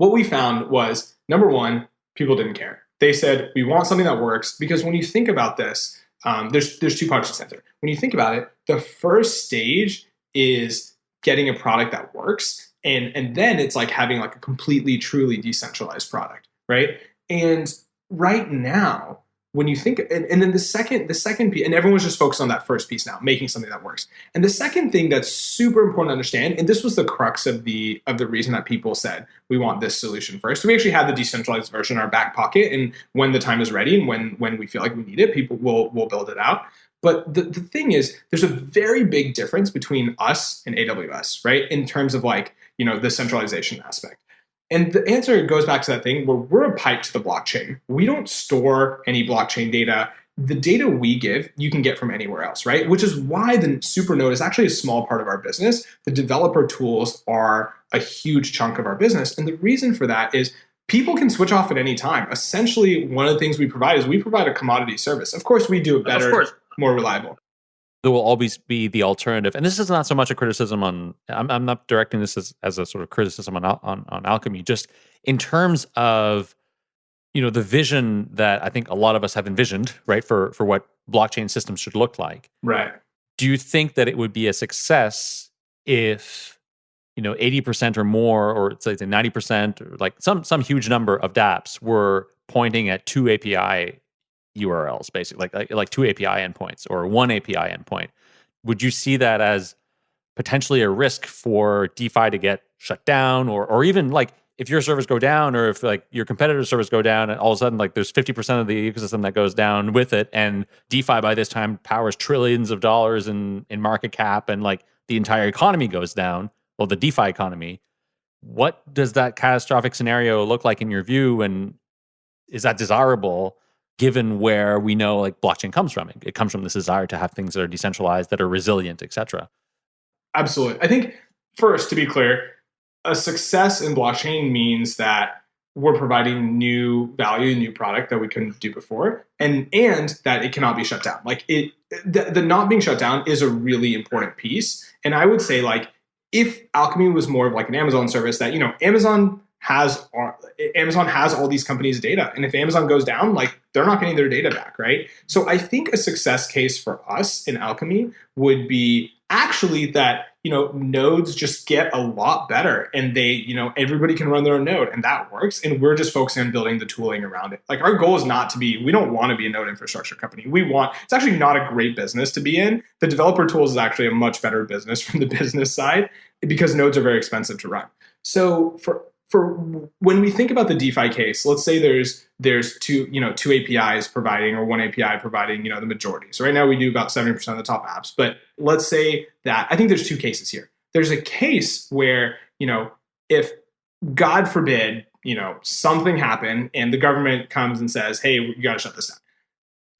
what we found was number one, people didn't care. They said we want something that works because when you think about this, um, there's there's two parts to center. When you think about it, the first stage is getting a product that works, and and then it's like having like a completely truly decentralized product, right? And right now, when you think and, and, then the second the second piece and everyone's just focused on that first piece now making something that works. And the second thing that's super important to understand and this was the crux of the of the reason that people said we want this solution first. So we actually had the decentralized version in our back pocket and when the time is ready and when when we feel like we need it people will will build it out. But the, the thing is there's a very big difference between us and aws right? In terms of like you know the centralization aspect and the answer goes back to that thing where we're a pipe to the blockchain. We don't store any blockchain data. The data we give, you can get from anywhere else, right? Which is why the Supernode is actually a small part of our business. The developer tools are a huge chunk of our business. And the reason for that is people can switch off at any time. Essentially, one of the things we provide is we provide a commodity service. Of course, we do it better, more reliable there will always be the alternative. And this is not so much a criticism on. I'm, I'm not directing this as, as a sort of criticism on, on on alchemy. Just in terms of you know the vision that I think a lot of us have envisioned, right, for for what blockchain systems should look like. Right. Do you think that it would be a success if you know 80% or more or say 90% or like some some huge number of dapps were pointing at two api URLs, basically, like, like two API endpoints or one API endpoint. Would you see that as potentially a risk for DeFi to get shut down, or or even like if your servers go down, or if like your competitor servers go down, and all of a sudden like there's 50% of the ecosystem that goes down with it, and DeFi by this time powers trillions of dollars in in market cap, and like the entire economy goes down. Well, the DeFi economy. What does that catastrophic scenario look like in your view, and is that desirable? Given where we know like blockchain comes from. It comes from this desire to have things that are decentralized, that are resilient, etc. Absolutely. I think first, to be clear, a success in blockchain means that we're providing new value, new product that we couldn't do before, and and that it cannot be shut down. Like it, the, the not being shut down is a really important piece. And I would say like if Alchemy was more of like an Amazon service that you know Amazon has Amazon has all these companies' data, and if Amazon goes down, like they're not getting their data back, right? So I think a success case for us in Alchemy would be actually that you know nodes just get a lot better and they you know everybody can run their own node and that works. And we're just focusing on building the tooling around it. Like our goal is not to be we don't want to be a node infrastructure company. We want it's actually not a great business to be in. The developer tools is actually a much better business from the business side because nodes are very expensive to run. So for for when we think about the DeFi case, let's say there's there's two you know two APIs providing or one API providing you know the majority. So right now we do about seventy percent of the top apps, but let's say that I think there's two cases here. There's a case where you know if God forbid you know something happened and the government comes and says, hey, you got to shut this down.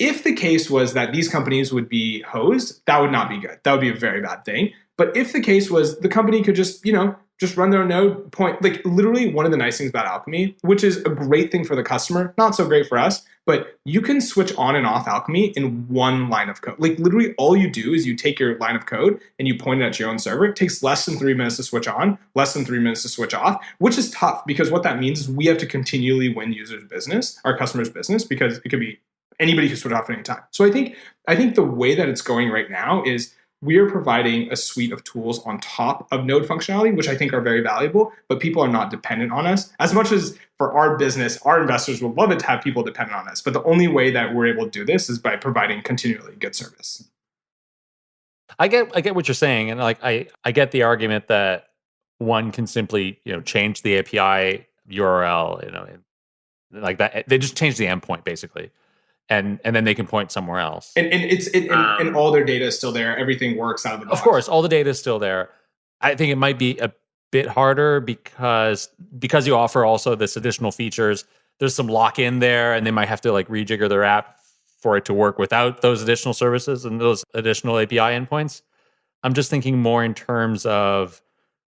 If the case was that these companies would be hosed, that would not be good. That would be a very bad thing. But if the case was the company could just, you know, just run their node point like literally one of the nice things about alchemy which is a great thing for the customer not so great for us but you can switch on and off alchemy in one line of code. Like literally all you do is you take your line of code and you point it at your own server. It takes less than three minutes to switch on less than three minutes to switch off which is tough because what that means is we have to continually win users business our customers business because it could be anybody can switch off at any time. So i think i think the way that it's going right now is we are providing a suite of tools on top of node functionality, which I think are very valuable, but people are not dependent on us. As much as for our business, our investors would love it to have people dependent on us. But the only way that we're able to do this is by providing continually good service. I get I get what you're saying, and like I I get the argument that one can simply you know change the API URL, you know, like that. They just change the endpoint basically, and and then they can point somewhere else. And, and it's it, and, um, and, all their data is still there. Everything works out of the box. Of course, all the data is still there. I think it might be a bit harder because because you offer also this additional features. There's some lock in there, and they might have to like rejigger their app for it to work without those additional services and those additional API endpoints. I'm just thinking more in terms of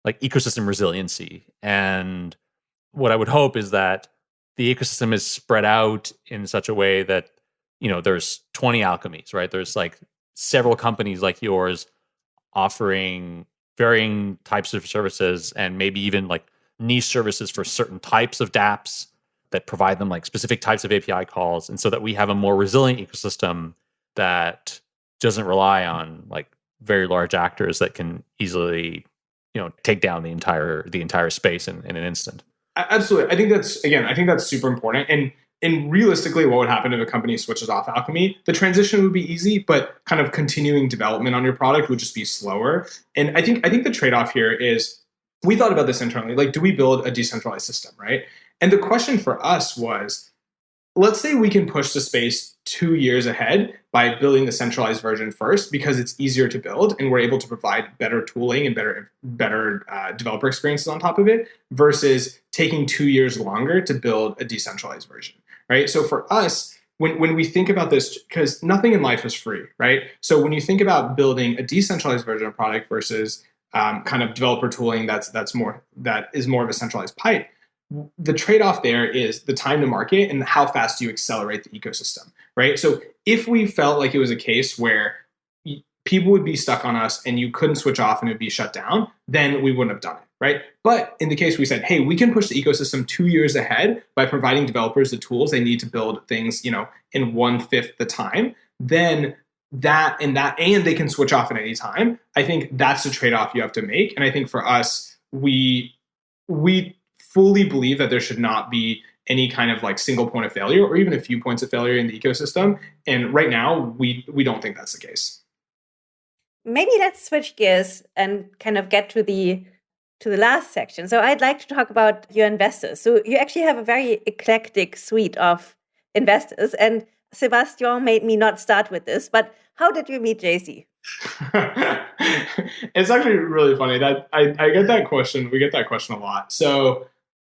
like ecosystem resiliency. And what I would hope is that the ecosystem is spread out in such a way that, you know, there's 20 alchemies, right? There's like several companies like yours offering varying types of services and maybe even like niche services for certain types of dApps that provide them like specific types of API calls. And so that we have a more resilient ecosystem that doesn't rely on like very large actors that can easily you know take down the entire the entire space in, in an instant absolutely i think that's again i think that's super important and and realistically what would happen if a company switches off alchemy? The transition would be easy but kind of continuing development on your product would just be slower. And i think i think the trade-off here is we thought about this internally like do we build a decentralized system right? And the question for us was let's say we can push the space two years ahead by building the centralized version first because it's easier to build and we're able to provide better tooling and better better uh, developer experiences on top of it versus taking two years longer to build a decentralized version right? So for us when, when we think about this because nothing in life is free right? So when you think about building a decentralized version of product versus um, kind of developer tooling that's that's more that is more of a centralized pipe the trade-off there is the time to market and how fast you accelerate the ecosystem right? So if we felt like it was a case where people would be stuck on us and you couldn't switch off and it would be shut down then we wouldn't have done it right but in the case we said hey we can push the ecosystem two years ahead by providing developers the tools they need to build things you know in one fifth the time then that and that and they can switch off at any time i think that's the trade-off you have to make and i think for us we we fully believe that there should not be any kind of like single point of failure or even a few points of failure in the ecosystem. And right now, we we don't think that's the case. Maybe let's switch gears and kind of get to the to the last section. So I'd like to talk about your investors. So you actually have a very eclectic suite of investors. And Sebastien made me not start with this, but how did you meet Jay Z? it's actually really funny that I, I get that question. We get that question a lot. So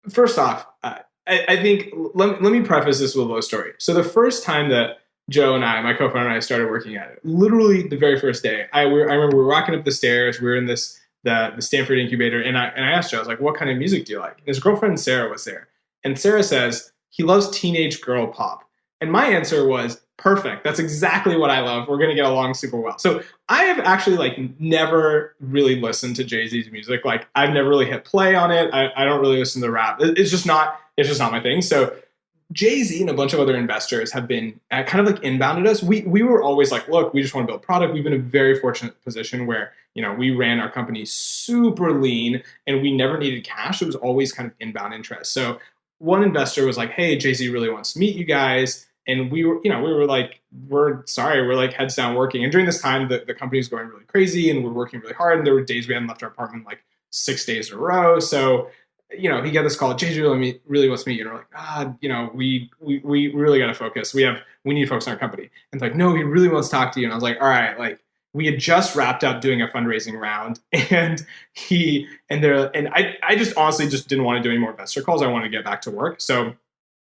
first off, uh, I, I think let, let me preface this with a little story. So the first time that Joe and I, my co-founder and I, started working at it, literally the very first day, I, we, I remember we were walking up the stairs. We were in this the the Stanford incubator, and I and I asked Joe, I was like, "What kind of music do you like?" And his girlfriend Sarah was there, and Sarah says he loves teenage girl pop, and my answer was, perfect. That's exactly what I love. We're gonna get along super well. So I have actually like never really listened to Jay Z's music. Like I've never really hit play on it. I, I don't really listen to rap. It's just not. It's just not my thing. So Jay Z and a bunch of other investors have been uh, kind of like inbounded us. We we were always like, look, we just want to build product. We've been in a very fortunate position where you know we ran our company super lean and we never needed cash. It was always kind of inbound interest. So one investor was like, hey, Jay Z really wants to meet you guys and we were, you know, we were like, we're sorry, we're like heads down working. And during this time, the, the company was going really crazy and we're working really hard. And there were days we hadn't left our apartment like six days in a row. So, you know, he got this call, Jay really, really wants to meet you. And we're like, ah, you know, we, we, we really got to focus. We have, we need to focus on our company. And it's like, no, he really wants to talk to you. And I was like, all right, like, we had just wrapped up doing a fundraising round and he and there and I, I just honestly just didn't want to do any more investor calls. I wanted to get back to work. So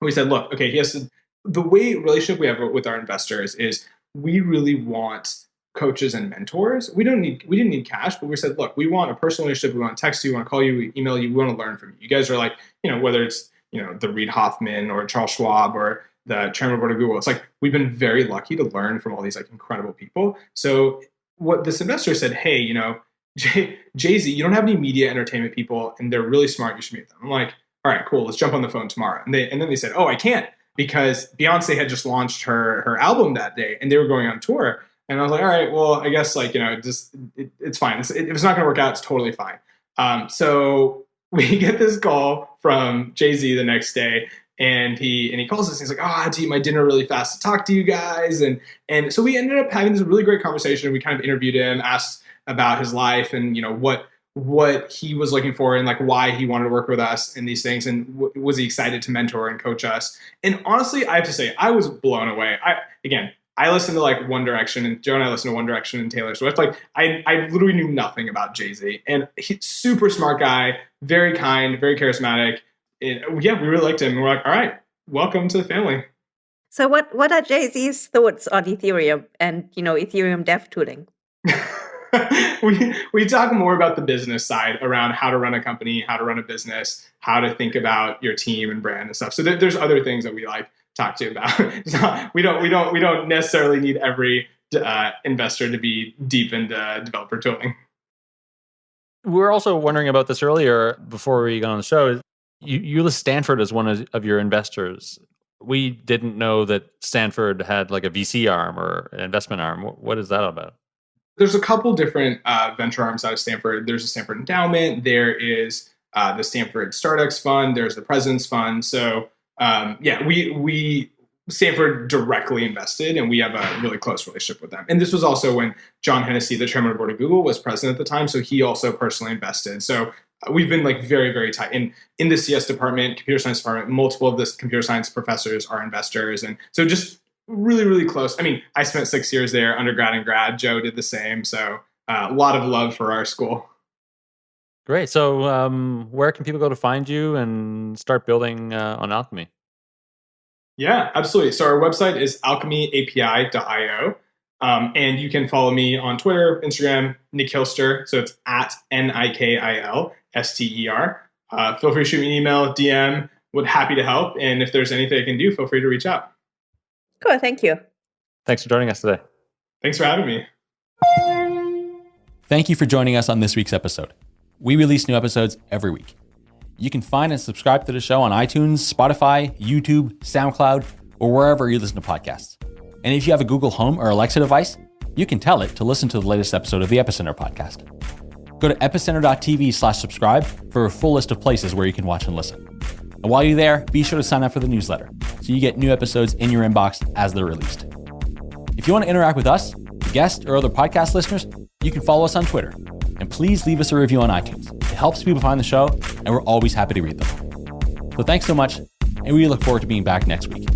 we said, look, okay, he has to the way relationship we have with our investors is we really want coaches and mentors. We don't need we didn't need cash, but we said, look, we want a personal relationship. We want to text you, we want to call you, we email you, we want to learn from you. You guys are like, you know, whether it's you know the Reid Hoffman or Charles Schwab or the chairman board of Google. It's like we've been very lucky to learn from all these like incredible people. So what this investor said, hey, you know, Jay Z, you don't have any media entertainment people, and they're really smart. You should meet them. I'm like, all right, cool. Let's jump on the phone tomorrow. And they and then they said, oh, I can't because Beyonce had just launched her her album that day and they were going on tour. And I was like, all right, well, I guess like you know, just it, it's fine. It's, it, if it's not going to work out, it's totally fine. Um, so we get this call from Jay Z the next day, and he and he calls us. And he's like, "Oh, I had to eat my dinner really fast to talk to you guys." And and so we ended up having this really great conversation. We kind of interviewed him, asked about his life, and you know what what he was looking for and like why he wanted to work with us in these things and was he excited to mentor and coach us and honestly i have to say i was blown away i again i listened to like one direction and joe and i listened to one direction and taylor swift. Like i, I literally knew nothing about jay-z. And he's super smart guy very kind very charismatic. And uh, yeah we really liked him. And we're like all right welcome to the family. So what what are jay-z's thoughts on ethereum and you know ethereum dev tooling? We we talk more about the business side around how to run a company, how to run a business, how to think about your team and brand and stuff. So there, there's other things that we like talk to you about. so we don't we don't we don't necessarily need every uh, investor to be deep into developer tooling. We were also wondering about this earlier before we got on the show. You, you list Stanford as one of, of your investors. We didn't know that Stanford had like a VC arm or an investment arm. What is that about? there's a couple different uh, venture arms out of Stanford. There's a Stanford Endowment. There is uh, the Stanford StartX Fund. There's the President's Fund. So um, yeah, we we Stanford directly invested, and we have a really close relationship with them. And this was also when John Hennessy, the chairman of the board of Google, was president at the time. So he also personally invested. So uh, we've been like very very tight in in the cs department computer science department multiple of the computer science professors are investors and so just really, really close. I mean, I spent six years there, undergrad and grad. Joe did the same. So uh, a lot of love for our school. Great. So, um, where can people go to find you and start building uh, on Alchemy? Yeah, absolutely. So our website is alchemyapi.io. Um, and you can follow me on Twitter, Instagram, Nikilster. So it's at N I K I L S T E R. Uh, feel free to shoot me an email, DM. Would happy to help. And if there's anything I can do, feel free to reach out. Cool. Thank you. Thanks for joining us today. Thanks for having me. Thank you for joining us on this week's episode. We release new episodes every week. You can find and subscribe to the show on iTunes, Spotify, YouTube, SoundCloud, or wherever you listen to podcasts. And if you have a Google Home or Alexa device, you can tell it to listen to the latest episode of the Epicenter podcast. Go to epicenter.tv slash subscribe for a full list of places where you can watch and listen. And while you're there, be sure to sign up for the newsletter so you get new episodes in your inbox as they're released. If you want to interact with us, guests, or other podcast listeners, you can follow us on Twitter. And please leave us a review on iTunes. It helps people find the show, and we're always happy to read them. So thanks so much, and we look forward to being back next week.